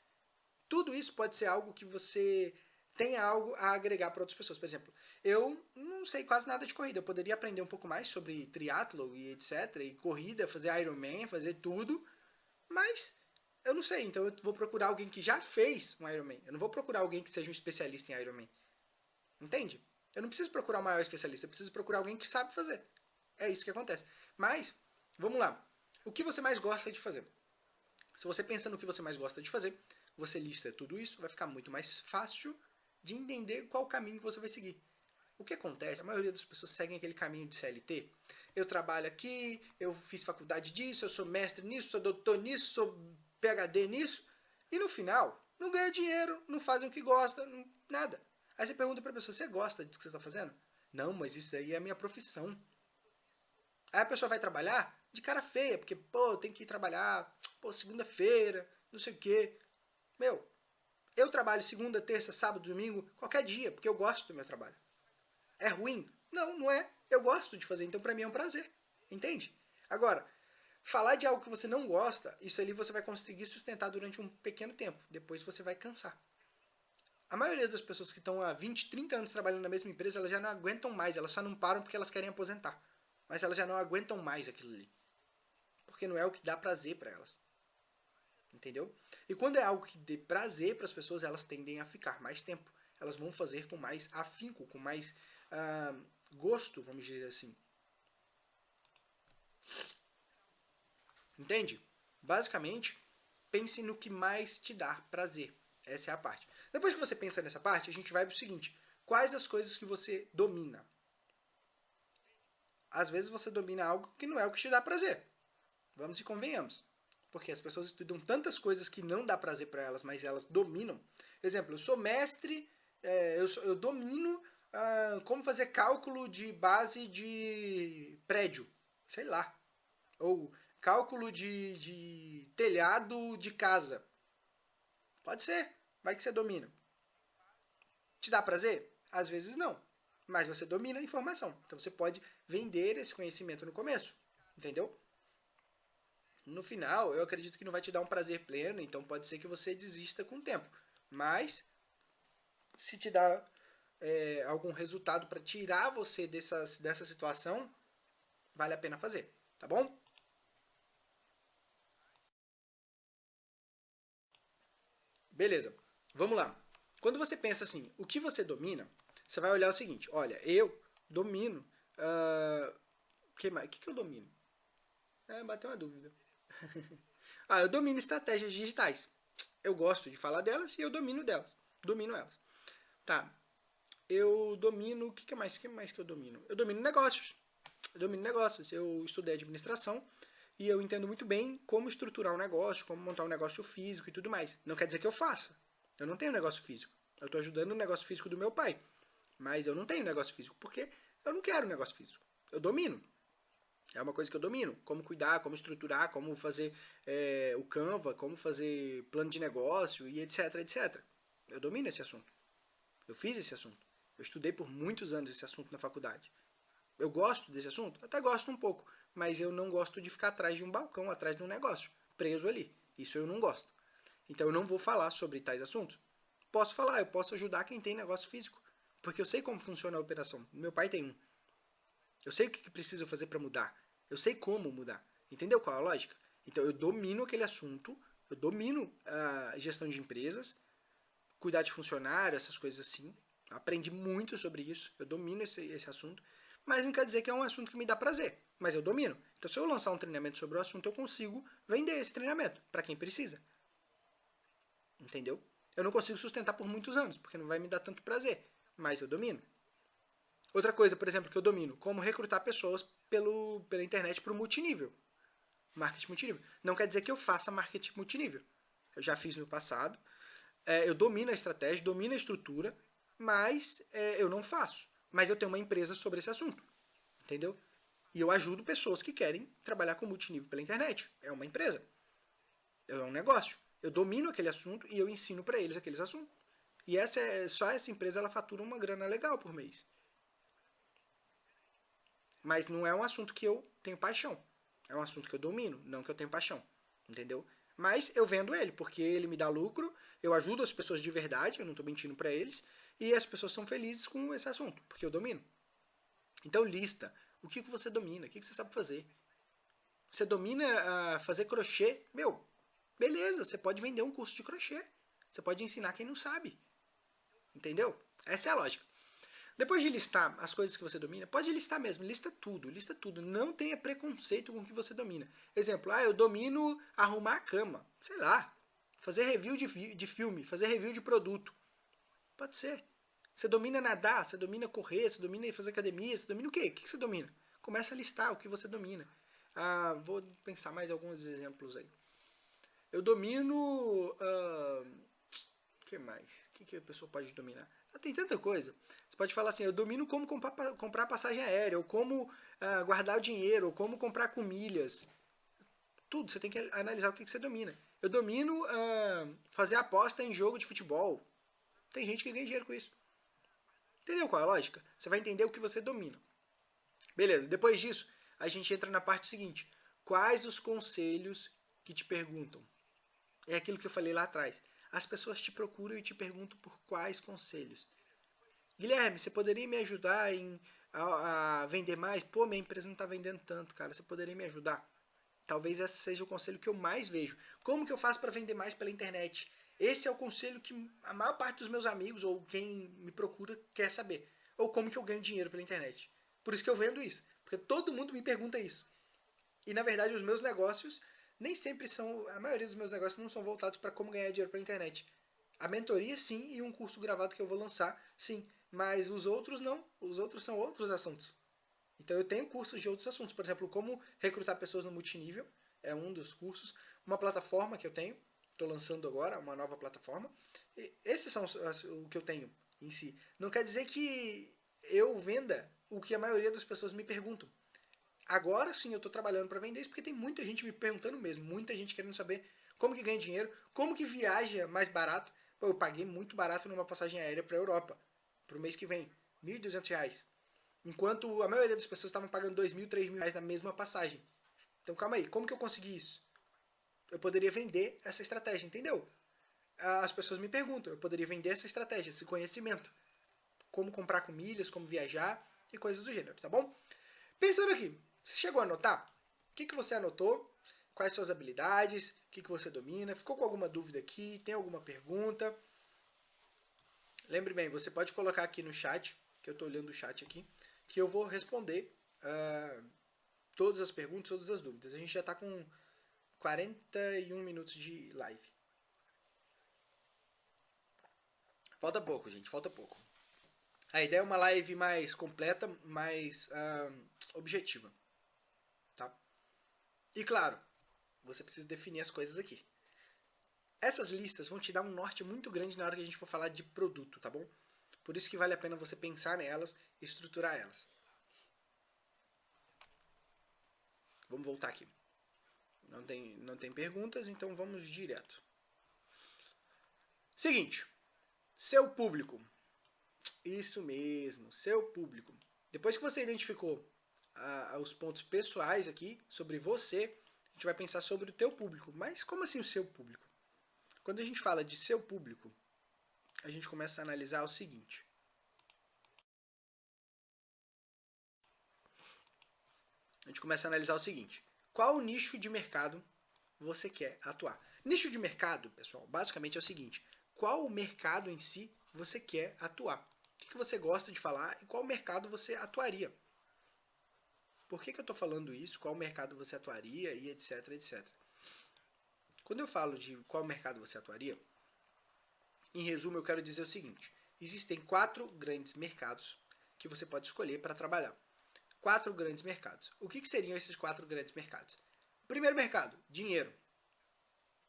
Tudo isso pode ser algo que você tenha algo a agregar para outras pessoas. Por exemplo, eu não sei quase nada de corrida. Eu poderia aprender um pouco mais sobre triatlo e etc. E corrida, fazer Ironman, fazer tudo. Mas eu não sei, então eu vou procurar alguém que já fez um Ironman. Eu não vou procurar alguém que seja um especialista em Ironman. Entende? Eu não preciso procurar o maior especialista, eu preciso procurar alguém que sabe fazer. É isso que acontece. Mas, vamos lá. O que você mais gosta de fazer? Se você pensa no que você mais gosta de fazer, você lista tudo isso, vai ficar muito mais fácil de entender qual caminho que você vai seguir. O que acontece? A maioria das pessoas seguem aquele caminho de CLT. Eu trabalho aqui, eu fiz faculdade disso, eu sou mestre nisso, sou doutor nisso, sou PHD nisso, e no final não ganha dinheiro, não fazem o que gosta, não, nada. Aí você pergunta para a pessoa, você gosta disso que você está fazendo? Não, mas isso aí é a minha profissão. Aí a pessoa vai trabalhar de cara feia, porque, pô, tem que ir trabalhar, pô, segunda-feira, não sei o quê. Meu, eu trabalho segunda, terça, sábado, domingo, qualquer dia, porque eu gosto do meu trabalho. É ruim? Não, não é. Eu gosto de fazer, então para mim é um prazer. Entende? Agora, Falar de algo que você não gosta, isso ali você vai conseguir sustentar durante um pequeno tempo. Depois você vai cansar. A maioria das pessoas que estão há 20, 30 anos trabalhando na mesma empresa, elas já não aguentam mais. Elas só não param porque elas querem aposentar. Mas elas já não aguentam mais aquilo ali. Porque não é o que dá prazer para elas. Entendeu? E quando é algo que dê prazer para as pessoas, elas tendem a ficar mais tempo. Elas vão fazer com mais afinco, com mais uh, gosto, vamos dizer assim. Entende? Basicamente, pense no que mais te dá prazer. Essa é a parte. Depois que você pensa nessa parte, a gente vai para o seguinte. Quais as coisas que você domina? Às vezes você domina algo que não é o que te dá prazer. Vamos e convenhamos. Porque as pessoas estudam tantas coisas que não dá prazer para elas, mas elas dominam. Exemplo, eu sou mestre, é, eu, sou, eu, domino ah, como fazer cálculo de base de prédio. Sei lá. Ou Cálculo de, de telhado de casa. Pode ser. Vai que você domina. Te dá prazer? Às vezes não. Mas você domina a informação. Então você pode vender esse conhecimento no começo. Entendeu? No final, eu acredito que não vai te dar um prazer pleno, então pode ser que você desista com o tempo. Mas, se te dá é, algum resultado para tirar você dessas, dessa situação, vale a pena fazer. Tá bom? Beleza, vamos lá. Quando você pensa assim, o que você domina, você vai olhar o seguinte, olha, eu domino... O uh, que, que, que eu domino? É, bateu uma dúvida. Ah, eu domino estratégias digitais. Eu gosto de falar delas e eu domino delas. Domino elas. Tá. Eu domino. O que, que mais? Que mais que eu domino? Eu domino negócios. Eu domino negócios. Eu estudei administração e eu entendo muito bem como estruturar um negócio, como montar um negócio físico e tudo mais. Não quer dizer que eu faça. Eu não tenho negócio físico. Eu estou ajudando o negócio físico do meu pai. Mas eu não tenho negócio físico porque eu não quero negócio físico. Eu domino. É uma coisa que eu domino. Como cuidar, como estruturar, como fazer é, o Canva, como fazer plano de negócio e etc, etc. Eu domino esse assunto. Eu fiz esse assunto. Eu estudei por muitos anos esse assunto na faculdade. Eu gosto desse assunto? Até gosto um pouco mas eu não gosto de ficar atrás de um balcão, atrás de um negócio, preso ali. Isso eu não gosto. Então eu não vou falar sobre tais assuntos. Posso falar, eu posso ajudar quem tem negócio físico, porque eu sei como funciona a operação. Meu pai tem um. Eu sei o que preciso fazer para mudar. Eu sei como mudar. Entendeu qual é a lógica? Então eu domino aquele assunto, eu domino a gestão de empresas, cuidar de funcionário, essas coisas assim. Aprendi muito sobre isso, eu domino esse, esse assunto, mas não quer dizer que é um assunto que me dá prazer mas eu domino. Então, se eu lançar um treinamento sobre o assunto, eu consigo vender esse treinamento para quem precisa. Entendeu? Eu não consigo sustentar por muitos anos, porque não vai me dar tanto prazer, mas eu domino. Outra coisa, por exemplo, que eu domino, como recrutar pessoas pelo, pela internet para o multinível. Marketing multinível. Não quer dizer que eu faça marketing multinível. Eu já fiz no passado. É, eu domino a estratégia, domino a estrutura, mas é, eu não faço. Mas eu tenho uma empresa sobre esse assunto. Entendeu? E eu ajudo pessoas que querem trabalhar com multinível pela internet. É uma empresa. É um negócio. Eu domino aquele assunto e eu ensino para eles aqueles assuntos. E essa é, só essa empresa ela fatura uma grana legal por mês. Mas não é um assunto que eu tenho paixão. É um assunto que eu domino, não que eu tenho paixão. Entendeu? Mas eu vendo ele, porque ele me dá lucro, eu ajudo as pessoas de verdade, eu não estou mentindo para eles, e as pessoas são felizes com esse assunto, porque eu domino. Então lista o que, você domina, o que, que você sabe fazer. Você domina uh, fazer crochê, meu, beleza, você pode vender um curso de crochê. Você pode ensinar quem não sabe. Entendeu? Essa é a lógica. Depois de listar as coisas que você domina, pode listar mesmo, lista tudo, lista tudo. Não tenha preconceito com o que você domina. Exemplo, ah, eu domino arrumar a cama, sei lá, fazer review de, de filme, fazer review de produto. Pode ser. Você domina nadar, você domina correr, você domina fazer academia, você domina o quê? O que você domina? Começa a listar o que você domina. Ah, vou pensar mais alguns exemplos aí. Eu domino. O uh, que mais? O que, que a pessoa pode dominar? Ah, tem tanta coisa. Você pode falar assim: eu domino como comprar, passagem aérea, ou como uh, guardar o dinheiro, ou como comprar com milhas. Tudo. Você tem que analisar o que, que você domina. Eu domino fazer aposta em jogo de futebol. Tem gente que ganha dinheiro com isso. Entendeu qual é a lógica? Você vai entender o que você domina. Beleza, depois disso, a gente entra na parte seguinte. Quais os conselhos que te perguntam? É aquilo que eu falei lá atrás. As pessoas te procuram e te perguntam por quais conselhos. Guilherme, você poderia me ajudar em, a, a vender mais? Pô, minha empresa não está vendendo tanto, cara. Você poderia me ajudar? Talvez esse seja o conselho que eu mais vejo. Como que eu faço para vender mais pela internet? Esse é o conselho que a maior parte dos meus amigos ou quem me procura quer saber. Ou como que eu ganho dinheiro pela internet. Por isso que eu vendo isso. Porque todo mundo me pergunta isso. E na verdade os meus negócios nem sempre são. A maioria dos meus negócios não são voltados para como ganhar dinheiro pela internet. A mentoria sim e um curso gravado que eu vou lançar, sim. Mas os outros não. Os outros são outros assuntos. Então eu tenho cursos de outros assuntos. Por exemplo, como recrutar pessoas no multinível. É um dos cursos. Uma plataforma que eu tenho estou lançando agora, uma nova plataforma. E esses são o que eu tenho em si. Não quer dizer que eu venda o que a maioria das pessoas me perguntam. Agora sim eu estou trabalhando para vender isso porque tem muita gente me perguntando mesmo, muita gente querendo saber como que ganha dinheiro, como que viaja mais barato. Pô, eu paguei muito barato numa passagem aérea para a Europa, para o mês que vem, R$ 1.200. Enquanto a maioria das pessoas estavam pagando R$ 2.000, R$ 3.000 na mesma passagem. Então calma aí, como que eu consegui isso? Eu poderia vender essa estratégia, entendeu? As pessoas me perguntam, eu poderia vender essa estratégia, esse conhecimento. Como comprar com milhas, como viajar e coisas do gênero, tá bom? Pensando aqui, você chegou a anotar? O que, que você anotou? Quais suas habilidades? O que, que você domina? Ficou com alguma dúvida aqui? Tem alguma pergunta? Lembre bem, você pode colocar aqui no chat, que eu estou olhando o chat aqui, que eu vou responder uh, todas as perguntas, todas as dúvidas. A gente já está com 41 minutos de live. Falta pouco, gente, falta pouco. A ideia é uma live mais completa, mais objetiva. Tá? E claro, você precisa definir as coisas aqui. Essas listas vão te dar um norte muito grande na hora que a gente for falar de produto, tá bom? Por isso que vale a pena você pensar nelas e estruturar elas. Vamos voltar aqui. Não tem, não tem perguntas, então vamos direto. Seguinte. Seu público. Isso mesmo, seu público. Depois que você identificou os pontos pessoais aqui sobre você, a gente vai pensar sobre o teu público. Mas como assim o seu público? Quando a gente fala de seu público, a gente começa a analisar o seguinte. A gente começa a analisar o seguinte. Qual nicho de mercado você quer atuar? Nicho de mercado, pessoal, basicamente é o seguinte qual mercado em si você quer atuar. O que, você gosta de falar e qual mercado você atuaria. Por que, que eu estou falando isso? Qual mercado você atuaria e etc, etc. Quando eu falo de qual mercado você atuaria, em resumo eu quero dizer o seguinte. Existem quatro grandes mercados que você pode escolher para trabalhar. Quatro grandes mercados. O que, que seriam esses quatro grandes mercados? Primeiro mercado, dinheiro.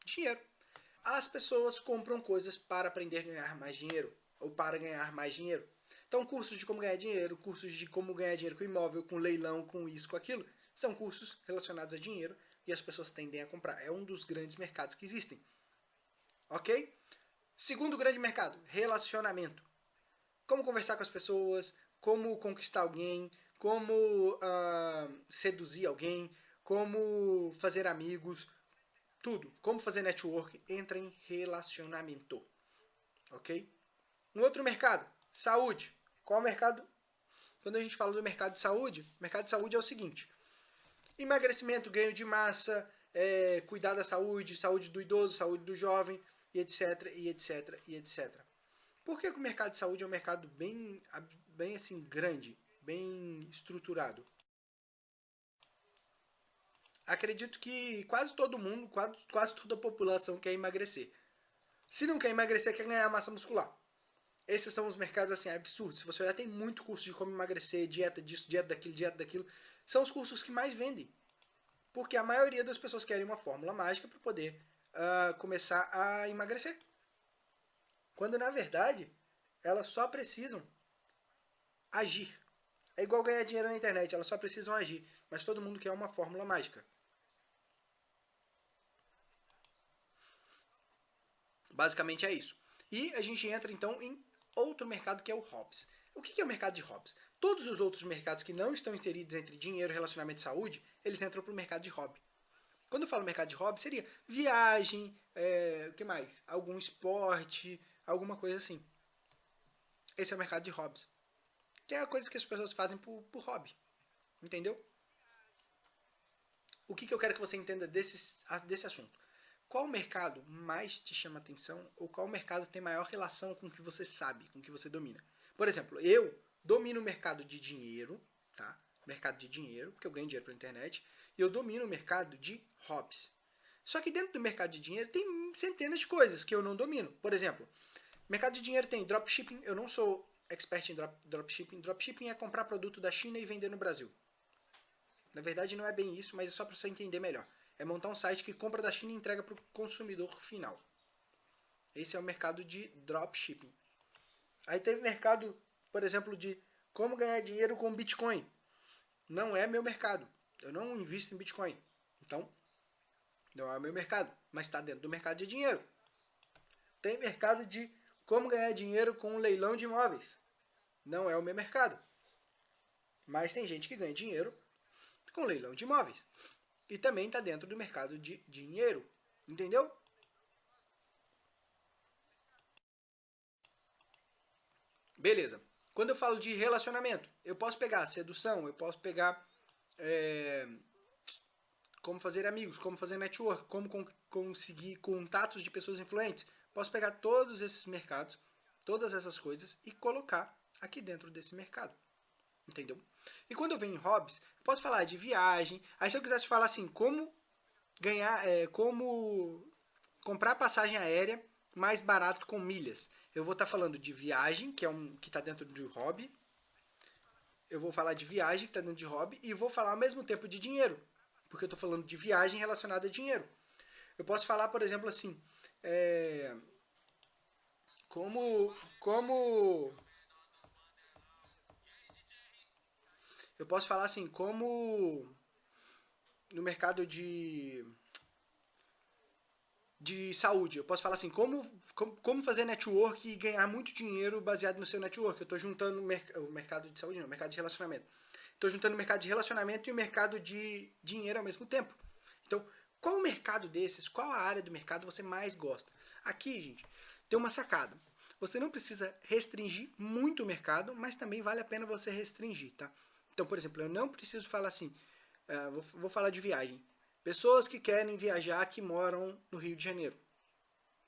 Dinheiro as pessoas compram coisas para aprender a ganhar mais dinheiro ou para ganhar mais dinheiro. Então, cursos de como ganhar dinheiro, cursos de como ganhar dinheiro com imóvel, com leilão, com isso, com aquilo, são cursos relacionados a dinheiro e as pessoas tendem a comprar. É um dos grandes mercados que existem. Ok? Segundo grande mercado, relacionamento. Como conversar com as pessoas, como conquistar alguém, como uh, seduzir alguém, como fazer amigos, tudo. Como fazer network entra em relacionamento. Ok? Um outro mercado, saúde. Qual o mercado? Quando a gente fala do mercado de saúde, o mercado de saúde é o seguinte. Emagrecimento, ganho de massa, é, cuidar da saúde, saúde do idoso, saúde do jovem, e etc, e etc, e etc. Por que, que o mercado de saúde é um mercado bem, bem assim, grande, bem estruturado? acredito que quase todo mundo, quase, quase toda a população quer emagrecer. Se não quer emagrecer, quer ganhar massa muscular. Esses são os mercados assim absurdos. Se você olhar, tem muito curso de como emagrecer, dieta disso, dieta daquilo, dieta daquilo. São os cursos que mais vendem. Porque a maioria das pessoas querem uma fórmula mágica para poder uh, começar a emagrecer. Quando na verdade, elas só precisam agir. É igual ganhar dinheiro na internet, elas só precisam agir. Mas todo mundo quer uma fórmula mágica. Basicamente é isso. E a gente entra então em outro mercado que é o Hobbs. O que é o mercado de Hobbs? Todos os outros mercados que não estão inseridos entre dinheiro, relacionamento e saúde, eles entram para o mercado de hobby. Quando eu falo mercado de hobby, seria viagem, é, o que mais? Algum esporte, alguma coisa assim. Esse é o mercado de hobbies. Que é a coisa que as pessoas fazem por, por hobby. Entendeu? O que, que eu quero que você entenda desse, desse assunto? qual mercado mais te chama atenção ou qual mercado tem maior relação com o que você sabe, com o que você domina. Por exemplo, eu domino o mercado de dinheiro, tá? Mercado de dinheiro, porque eu ganho dinheiro pela internet, e eu domino o mercado de hobbies. Só que dentro do mercado de dinheiro tem centenas de coisas que eu não domino. Por exemplo, mercado de dinheiro tem dropshipping, eu não sou expert em drop, dropshipping. Dropshipping é comprar produto da China e vender no Brasil. Na verdade não é bem isso, mas é só para você entender melhor é montar um site que compra da China e entrega para o consumidor final. Esse é o mercado de dropshipping. Aí teve mercado, por exemplo, de como ganhar dinheiro com Bitcoin. Não é meu mercado. Eu não invisto em Bitcoin. Então, não é meu mercado. Mas está dentro do mercado de dinheiro. Tem mercado de como ganhar dinheiro com um leilão de imóveis. Não é o meu mercado. Mas tem gente que ganha dinheiro com leilão de imóveis e também está dentro do mercado de dinheiro. Entendeu? Beleza. Quando eu falo de relacionamento, eu posso pegar sedução, eu posso pegar é, como fazer amigos, como fazer network, como con conseguir contatos de pessoas influentes. Posso pegar todos esses mercados, todas essas coisas e colocar aqui dentro desse mercado. Entendeu? E quando eu venho em hobbies, posso falar de viagem. Aí se eu quisesse falar assim, como ganhar, é, como comprar passagem aérea mais barato com milhas. Eu vou estar tá falando de viagem, que é um que está dentro de hobby. Eu vou falar de viagem, que está dentro de hobby, e vou falar ao mesmo tempo de dinheiro, porque eu estou falando de viagem relacionada a dinheiro. Eu posso falar, por exemplo, assim, é, como, como eu posso falar assim, como no mercado de de saúde. Eu posso falar assim, como, como, como fazer network e ganhar muito dinheiro baseado no seu network. Eu estou juntando o, o mercado de saúde, não, o mercado de relacionamento. Estou juntando o mercado de relacionamento e o mercado de dinheiro ao mesmo tempo. Então, qual o mercado desses, qual a área do mercado você mais gosta? Aqui, gente, tem uma sacada. Você não precisa restringir muito o mercado, mas também vale a pena você restringir, tá? Então, por exemplo, eu não preciso falar assim, uh, vou, vou falar de viagem. Pessoas que querem viajar que moram no Rio de Janeiro.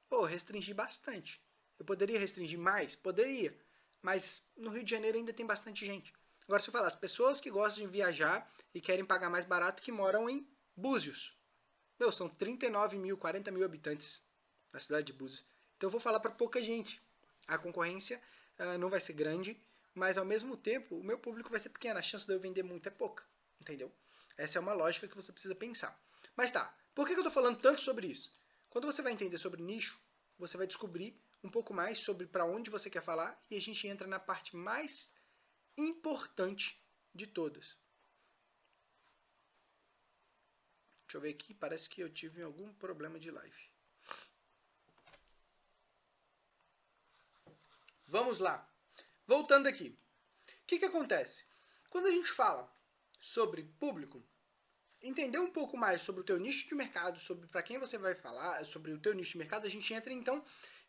Pô, restringi bastante. Eu poderia restringir mais? Poderia. Mas no Rio de Janeiro ainda tem bastante gente. Agora, se eu falar, as pessoas que gostam de viajar e querem pagar mais barato que moram em Búzios. Meu, são 39 mil, 40 mil habitantes na cidade de Búzios. Então eu vou falar para pouca gente. A concorrência uh, não vai ser grande, mas ao mesmo tempo o meu público vai ser pequeno. A chance de eu vender muito é pouca. Entendeu? Essa é uma lógica que você precisa pensar. Mas tá, por que eu estou falando tanto sobre isso? Quando você vai entender sobre nicho, você vai descobrir um pouco mais sobre para onde você quer falar e a gente entra na parte mais importante de todas. Deixa eu ver aqui, parece que eu tive algum problema de live. Vamos lá. Voltando aqui. O que, que acontece? Quando a gente fala sobre público, entender um pouco mais sobre o teu nicho de mercado, sobre para quem você vai falar, sobre o teu nicho de mercado, a gente entra então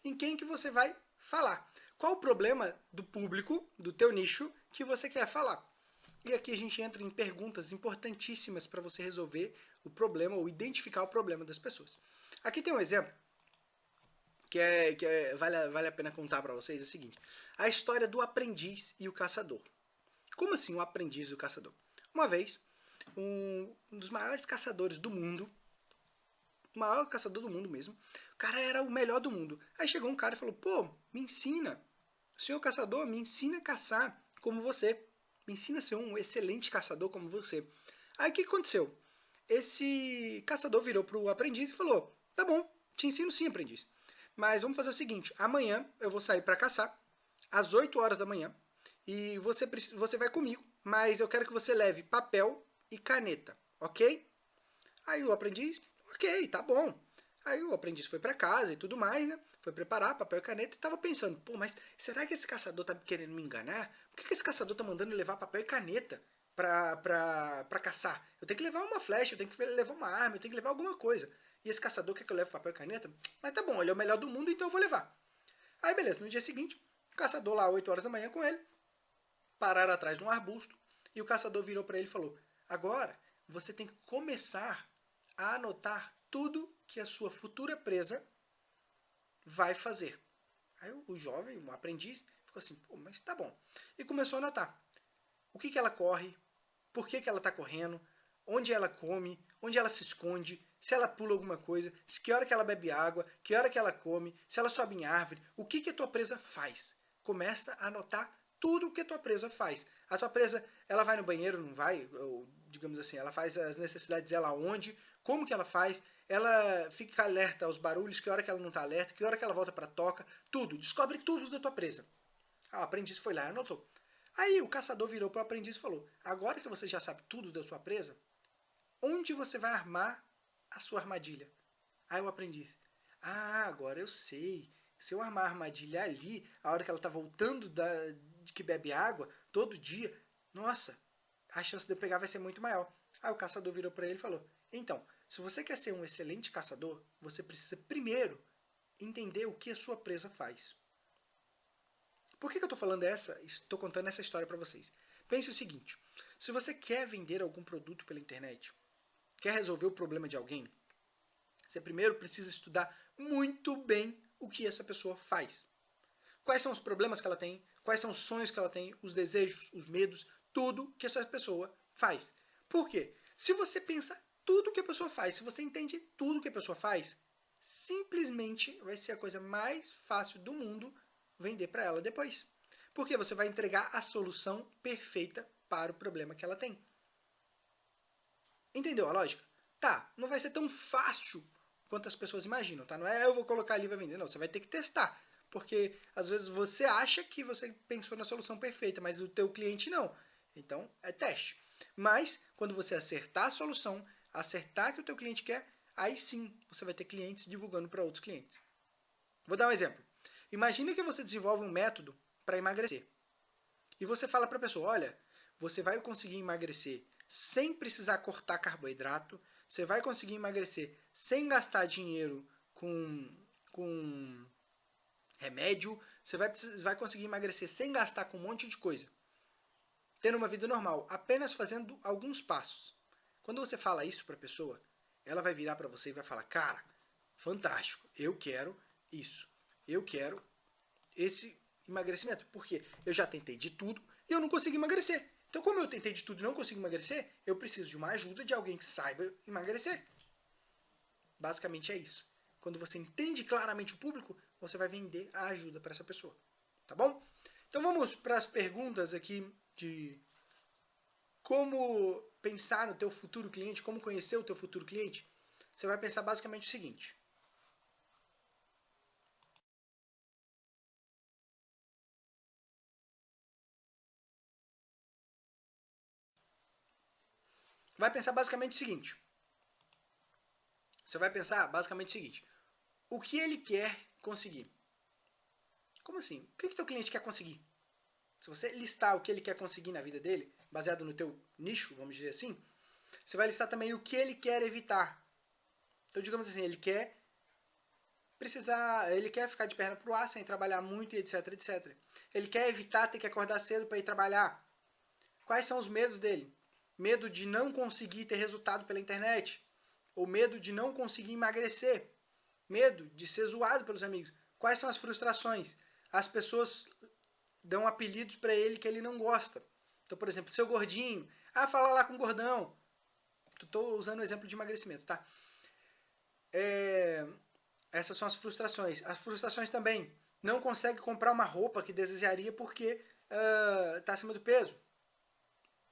em quem que você vai falar. Qual o problema do público, do teu nicho, que você quer falar? E aqui a gente entra em perguntas importantíssimas para você resolver o problema ou identificar o problema das pessoas. Aqui tem um exemplo que, é, que é, vale, vale a pena contar para vocês, é o seguinte. A história do aprendiz e o caçador. Como assim o aprendiz e o caçador? Uma vez, um, dos maiores caçadores do mundo, o maior caçador do mundo mesmo, o cara era o melhor do mundo. Aí chegou um cara e falou, pô, me ensina, senhor caçador, me ensina a caçar como você. Me ensina a ser um excelente caçador como você. Aí o que aconteceu? Esse caçador virou pro aprendiz e falou, tá bom, te ensino sim, aprendiz. Mas vamos fazer o seguinte, amanhã eu vou sair para caçar, às 8 horas da manhã, e você, você vai comigo, mas eu quero que você leve papel e caneta, ok? Aí o aprendiz, ok, tá bom. Aí o aprendiz foi para casa e tudo mais, né? Foi preparar papel e caneta e tava pensando, pô, mas será que esse caçador tá querendo me enganar? Por que, que esse caçador tá mandando levar papel e caneta pra, pra caçar? Eu tenho que levar uma flecha, eu tenho que levar uma arma, eu tenho que levar alguma coisa. E esse caçador quer que eu leve papel e caneta? Mas tá bom, ele é o melhor do mundo, então eu vou levar. Aí beleza, no dia seguinte, o caçador lá, 8 horas da manhã com ele, pararam atrás de um arbusto, e o caçador virou para ele e falou, Agora, você tem que começar a anotar tudo que a sua futura presa vai fazer. Aí o jovem, o aprendiz, ficou assim, pô, mas tá bom. E começou a anotar. O que, que ela corre, por que, que ela está correndo, onde ela come, onde ela se esconde, se ela pula alguma coisa, que hora que ela bebe água, que hora que ela come, se ela sobe em árvore, o que, que a tua presa faz. Começa a anotar tudo o que a tua presa faz. A tua presa, ela vai no banheiro, não vai? Ou, digamos assim, ela faz as necessidades dela onde? Como que ela faz? Ela fica alerta aos barulhos, que hora que ela não está alerta, que hora que ela volta para toca, tudo. Descobre tudo da tua presa. Ah, o aprendiz foi lá e anotou. Aí o caçador virou para o aprendiz e falou, agora que você já sabe tudo da sua presa, onde você vai armar a sua armadilha? Aí o aprendiz, ah, agora eu sei. Se eu armar a armadilha ali, a hora que ela está voltando da, de que bebe água todo dia, nossa, a chance de eu pegar vai ser muito maior. Aí o caçador virou para ele e falou, então, se você quer ser um excelente caçador, você precisa primeiro entender o que a sua presa faz. Por que, que eu estou falando essa, estou contando essa história para vocês? Pense o seguinte, se você quer vender algum produto pela internet, quer resolver o problema de alguém, você primeiro precisa estudar muito bem o que essa pessoa faz. Quais são os problemas que ela tem, quais são os sonhos que ela tem, os desejos, os medos, tudo que essa pessoa faz. Por quê? Se você pensa tudo que a pessoa faz, se você entende tudo que a pessoa faz, simplesmente vai ser a coisa mais fácil do mundo vender para ela depois. Porque você vai entregar a solução perfeita para o problema que ela tem. Entendeu a lógica? Tá, não vai ser tão fácil quanto as pessoas imaginam, tá? Não é eu vou colocar ali para vender, não. Você vai ter que testar. Porque às vezes você acha que você pensou na solução perfeita, mas o teu cliente não. Então, é teste. Mas, quando você acertar a solução, acertar que o teu cliente quer, aí sim você vai ter clientes divulgando para outros clientes. Vou dar um exemplo. Imagina que você desenvolve um método para emagrecer. E você fala para a pessoa, olha, você vai conseguir emagrecer sem precisar cortar carboidrato, você vai conseguir emagrecer sem gastar dinheiro com, com remédio, você vai, vai conseguir emagrecer sem gastar com um monte de coisa. Tendo uma vida normal, apenas fazendo alguns passos. Quando você fala isso para a pessoa, ela vai virar para você e vai falar, cara, fantástico, eu quero isso. Eu quero esse emagrecimento. Porque eu já tentei de tudo e eu não consigo emagrecer. Então, como eu tentei de tudo e não consigo emagrecer, eu preciso de uma ajuda de alguém que saiba emagrecer. Basicamente é isso. Quando você entende claramente o público, você vai vender a ajuda para essa pessoa. Tá bom? Então vamos para as perguntas aqui de como pensar no teu futuro cliente, como conhecer o teu futuro cliente. Você vai pensar basicamente o seguinte. Vai pensar basicamente o seguinte. Você vai pensar basicamente o seguinte. O que ele quer conseguir? Como assim? O que, que teu cliente quer conseguir? Se você listar o que ele quer conseguir na vida dele, baseado no teu nicho, vamos dizer assim, você vai listar também o que ele quer evitar. Então, digamos assim, ele quer precisar, ele quer ficar de perna pro ar sem trabalhar muito e etc, etc. Ele quer evitar ter que acordar cedo para ir trabalhar. Quais são os medos dele? Medo de não conseguir ter resultado pela internet, ou medo de não conseguir emagrecer, medo de ser zoado pelos amigos. Quais são as frustrações? As pessoas dão apelidos para ele que ele não gosta. Então, por exemplo, seu gordinho, ah, fala lá com o gordão. Estou usando o exemplo de emagrecimento, tá? É, essas são as frustrações. As frustrações também. Não consegue comprar uma roupa que desejaria porque está uh, acima do peso.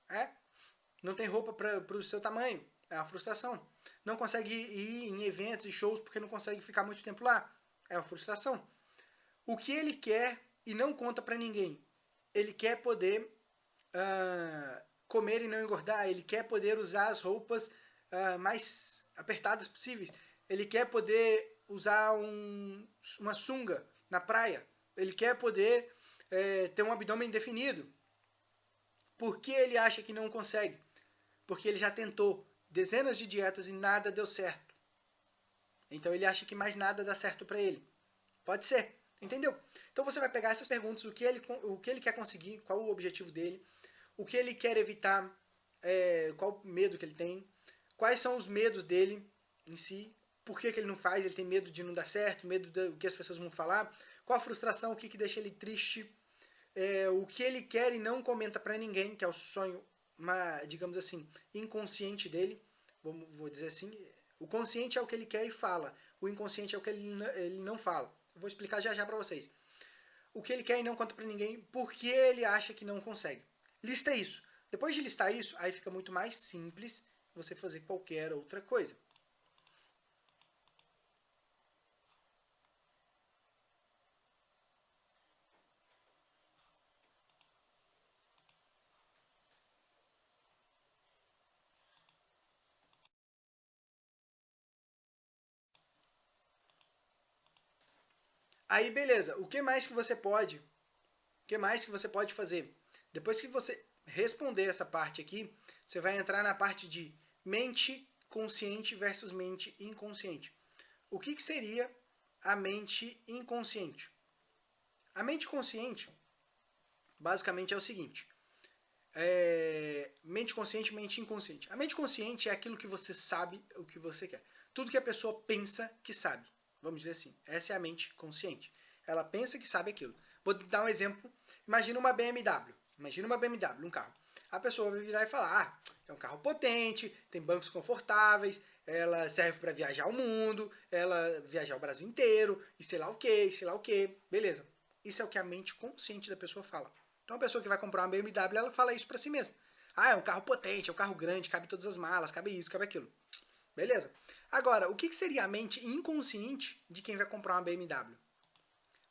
É? Não tem roupa para o seu tamanho, é uma frustração. Não consegue ir em eventos e shows porque não consegue ficar muito tempo lá, é uma frustração. O que ele quer e não conta para ninguém, ele quer poder uh, comer e não engordar, ele quer poder usar as roupas uh, mais apertadas possíveis, ele quer poder usar um, uma sunga na praia, ele quer poder é, ter um abdômen definido. Por que ele acha que não consegue? Porque ele já tentou dezenas de dietas e nada deu certo. Então ele acha que mais nada dá certo para ele. Pode ser, entendeu? Então você vai pegar essas perguntas, o que ele, o que ele quer conseguir, qual o objetivo dele, o que ele quer evitar, é, qual o medo que ele tem, quais são os medos dele em si, por que, que ele não faz, ele tem medo de não dar certo, medo do que as pessoas vão falar, qual a frustração, o que, que deixa ele triste, é, o que ele quer e não comenta para ninguém, que é o sonho uma, digamos assim, inconsciente dele, vamos, vou dizer assim, o consciente é o que ele quer e fala, o inconsciente é o que ele, ele não fala. Vou explicar já já para vocês. O que ele quer e não conta para ninguém, porque ele acha que não consegue. Lista isso. Depois de listar isso, aí fica muito mais simples você fazer qualquer outra coisa. Aí, beleza. O que mais que você pode? O que mais que você pode fazer? Depois que você responder essa parte aqui, você vai entrar na parte de mente consciente versus mente inconsciente. O que, que seria a mente inconsciente? A mente consciente, basicamente, é o seguinte. É, mente consciente, mente inconsciente. A mente consciente é aquilo que você sabe o que você quer. Tudo que a pessoa pensa que sabe. Vamos dizer assim, essa é a mente consciente. Ela pensa que sabe aquilo. Vou dar um exemplo. Imagina uma BMW. Imagina uma BMW, um carro. A pessoa vai virar e falar, ah, é um carro potente, tem bancos confortáveis, ela serve para viajar o mundo, ela viajar o Brasil inteiro, e sei lá o que, sei lá o que, beleza. Isso é o que a mente consciente da pessoa fala. Então a pessoa que vai comprar uma BMW, ela fala isso para si mesma. Ah, é um carro potente, é um carro grande, cabe todas as malas, cabe isso, cabe aquilo. Beleza. Agora, o que seria a mente inconsciente de quem vai comprar uma BMW?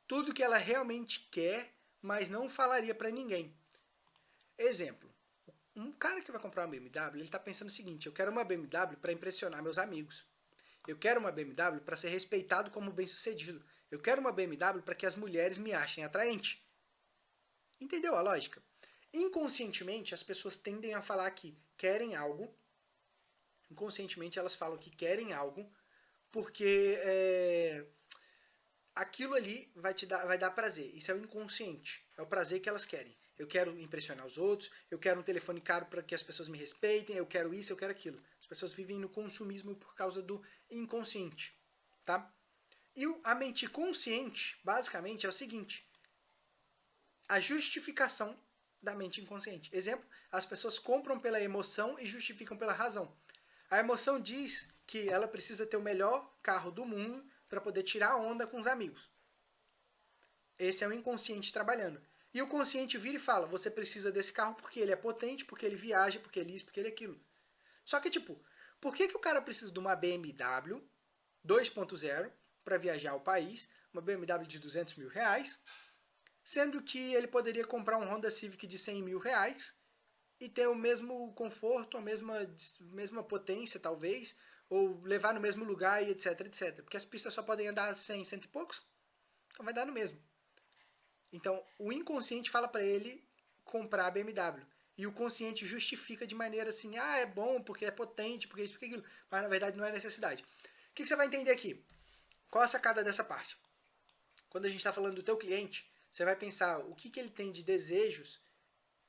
Tudo que ela realmente quer, mas não falaria para ninguém. Exemplo. Um cara que vai comprar uma BMW, ele está pensando o seguinte, eu quero uma BMW para impressionar meus amigos. Eu quero uma BMW para ser respeitado como bem-sucedido. Eu quero uma BMW para que as mulheres me achem atraente. Entendeu a lógica? Inconscientemente, as pessoas tendem a falar que querem algo. Inconscientemente, elas falam que querem algo porque é, aquilo ali vai te dar, vai dar prazer. Isso é o inconsciente. É o prazer que elas querem. Eu quero impressionar os outros, eu quero um telefone caro para que as pessoas me respeitem, eu quero isso, eu quero aquilo. As pessoas vivem no consumismo por causa do inconsciente, tá? E a mente consciente, basicamente, é o seguinte: a justificação da mente inconsciente. Exemplo, as pessoas compram pela emoção e justificam pela razão. A emoção diz que ela precisa ter o melhor carro do mundo para poder tirar onda com os amigos. Esse é o inconsciente trabalhando. E o consciente vira e fala: você precisa desse carro porque ele é potente, porque ele viaja, porque ele é isso, porque ele é aquilo. Só que, tipo, por que, que o cara precisa de uma BMW 2.0 para viajar ao país, uma BMW de 200 mil reais, sendo que ele poderia comprar um Honda Civic de 100 mil reais e ter o mesmo conforto, a mesma, mesma potência, talvez, ou levar no mesmo lugar e etc, etc. Porque as pistas só podem andar 100, cento e poucos, então vai dar no mesmo. Então, o inconsciente fala para ele comprar a BMW. E o consciente justifica de maneira assim, ah, é bom porque é potente, porque isso, porque aquilo. Mas na verdade não é necessidade. O que, que você vai entender aqui? Qual a sacada dessa parte? Quando a gente está falando do teu cliente, você vai pensar o que, que ele tem de desejos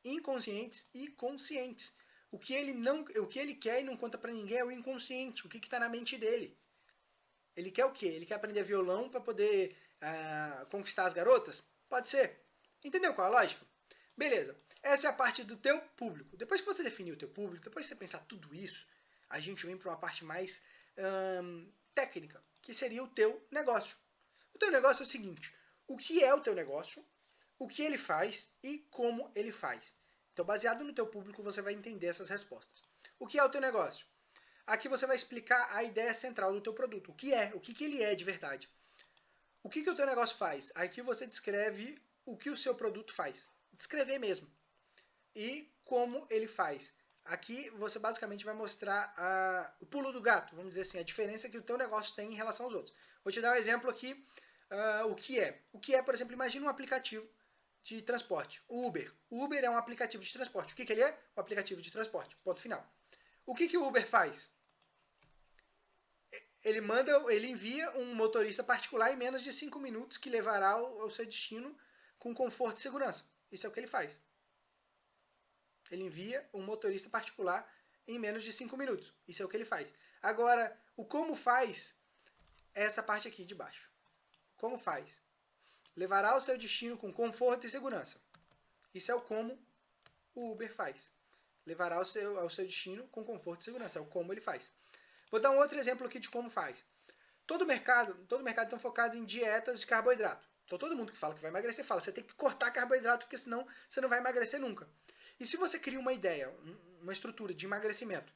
inconscientes e conscientes. O que ele não, o que ele quer e não conta para ninguém é o inconsciente, o que está na mente dele. Ele quer o quê? Ele quer aprender violão para poder uh, conquistar as garotas? Pode ser. Entendeu qual é a lógica? Beleza. Essa é a parte do teu público. Depois que você definir o teu público, depois que você pensar tudo isso, a gente vem para uma parte mais técnica, que seria o teu negócio. O teu negócio é o seguinte: o que é o teu negócio, o que ele faz e como ele faz. Então, baseado no teu público, você vai entender essas respostas. O que é o teu negócio? Aqui você vai explicar a ideia central do teu produto. O que é? O que, que ele é de verdade? O que, que o teu negócio faz? Aqui você descreve o que o seu produto faz. Descrever mesmo. E como ele faz. Aqui você basicamente vai mostrar a, o pulo do gato, vamos dizer assim, a diferença que o teu negócio tem em relação aos outros. Vou te dar um exemplo aqui uh, o que é. O que é, por exemplo, imagina um aplicativo de transporte, o Uber. Uber é um aplicativo de transporte. O que, que ele é? Um aplicativo de transporte. Ponto final. O que, que o Uber faz? Ele manda, ele envia um motorista particular em menos de 5 minutos que levará ao, ao seu destino com conforto e segurança. Isso é o que ele faz. Ele envia um motorista particular em menos de 5 minutos. Isso é o que ele faz. Agora, o como faz é essa parte aqui de baixo. Como faz? Levará ao seu destino com conforto e segurança. Isso é o como o Uber faz. Levará ao seu, ao seu destino com conforto e segurança. É o como ele faz. Vou dar um outro exemplo aqui de como faz. Todo mercado, todo mercado está focado em dietas de carboidrato. Então todo mundo que fala que vai emagrecer fala, você tem que cortar carboidrato porque senão você não vai emagrecer nunca. E se você cria uma ideia, uma estrutura de emagrecimento,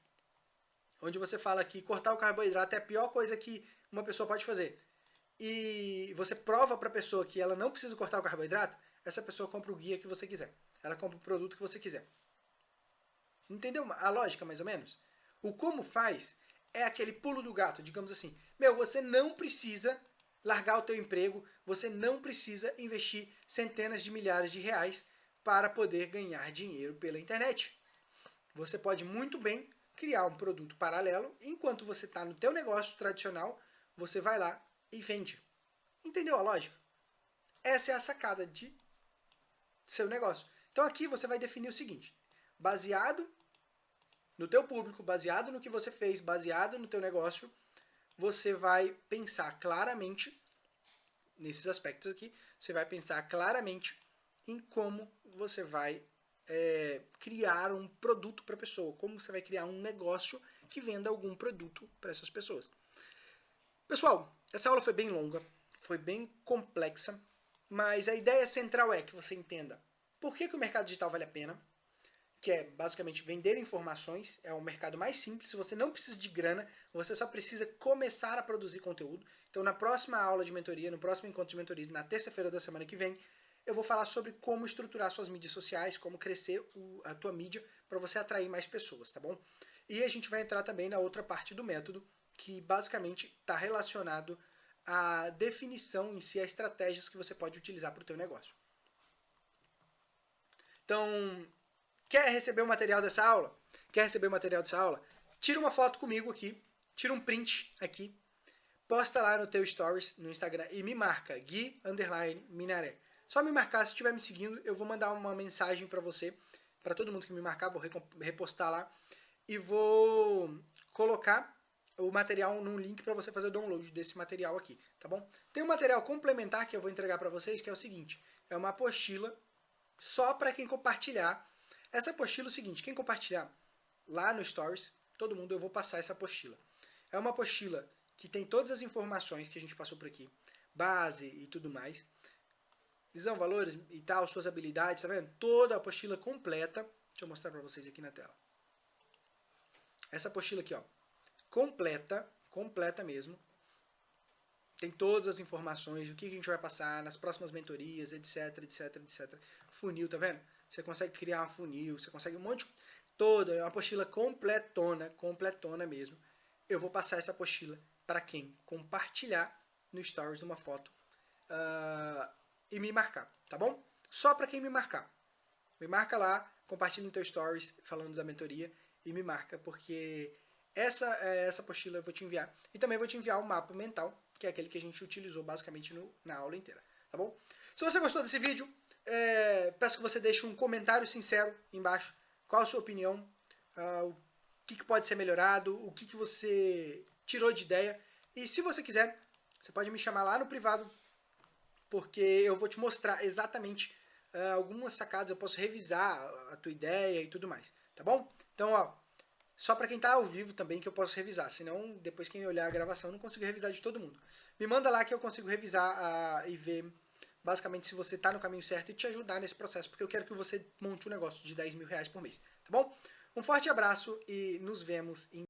onde você fala que cortar o carboidrato é a pior coisa que uma pessoa pode fazer, e você prova para a pessoa que ela não precisa cortar o carboidrato, essa pessoa compra o guia que você quiser. Ela compra o produto que você quiser. Entendeu a lógica, mais ou menos? O como faz é aquele pulo do gato, digamos assim. Meu, você não precisa largar o teu emprego, você não precisa investir centenas de milhares de reais para poder ganhar dinheiro pela internet. Você pode muito bem criar um produto paralelo, enquanto você está no teu negócio tradicional, você vai lá e vende. Entendeu a lógica? Essa é a sacada de seu negócio. Então aqui você vai definir o seguinte: baseado no teu público, baseado no que você fez, baseado no teu negócio, você vai pensar claramente nesses aspectos aqui, você vai pensar claramente em como você vai é, criar um produto para a pessoa, como você vai criar um negócio que venda algum produto para essas pessoas. Pessoal, essa aula foi bem longa, foi bem complexa, mas a ideia central é que você entenda por que, que o mercado digital vale a pena, que é basicamente vender informações, é o mercado mais simples, você não precisa de grana, você só precisa começar a produzir conteúdo. Então na próxima aula de mentoria, no próximo encontro de mentoria, na terça-feira da semana que vem, eu vou falar sobre como estruturar suas mídias sociais, como crescer o, a tua mídia para você atrair mais pessoas, tá bom? E a gente vai entrar também na outra parte do método, que basicamente está relacionado à definição em si, a estratégias que você pode utilizar para o teu negócio. Então, quer receber o material dessa aula? Quer receber o material dessa aula? Tira uma foto comigo aqui, tira um print aqui, posta lá no teu stories no Instagram e me marca, Gui Underline Minaré. Só me marcar, se estiver me seguindo, eu vou mandar uma mensagem para você, para todo mundo que me marcar, vou repostar lá e vou colocar o material num link para você fazer o download desse material aqui, tá bom? Tem um material complementar que eu vou entregar para vocês, que é o seguinte, é uma apostila só para quem compartilhar. Essa apostila é o seguinte, quem compartilhar lá no Stories, todo mundo eu vou passar essa apostila. É uma apostila que tem todas as informações que a gente passou por aqui, base e tudo mais, visão, valores e tal, suas habilidades, tá vendo? Toda a apostila completa. Deixa eu mostrar para vocês aqui na tela. Essa apostila aqui, ó, completa, completa mesmo. Tem todas as informações, o que a gente vai passar nas próximas mentorias, etc, etc, etc. Funil, tá vendo? Você consegue criar um funil, você consegue um monte de... Toda, é uma apostila completona, completona mesmo. Eu vou passar essa apostila para quem compartilhar no Stories uma foto uh, e me marcar, tá bom? Só para quem me marcar. Me marca lá, compartilha no teu stories falando da mentoria e me marca, porque essa, é, essa apostila eu vou te enviar. E também vou te enviar o mapa mental, que é aquele que a gente utilizou basicamente no, na aula inteira, tá bom? Se você gostou desse vídeo, é, peço que você deixe um comentário sincero embaixo. Qual a sua opinião? Uh, o que, que, pode ser melhorado? O que, que você tirou de ideia? E se você quiser, você pode me chamar lá no privado porque eu vou te mostrar exatamente uh, algumas sacadas, eu posso revisar a tua ideia e tudo mais, tá bom? Então, ó, só para quem está ao vivo também que eu posso revisar, senão depois quem olhar a gravação não consigo revisar de todo mundo. Me manda lá que eu consigo revisar uh, e ver basicamente se você está no caminho certo e te ajudar nesse processo, porque eu quero que você monte um negócio de 10 mil reais por mês, tá bom? Um forte abraço e nos vemos em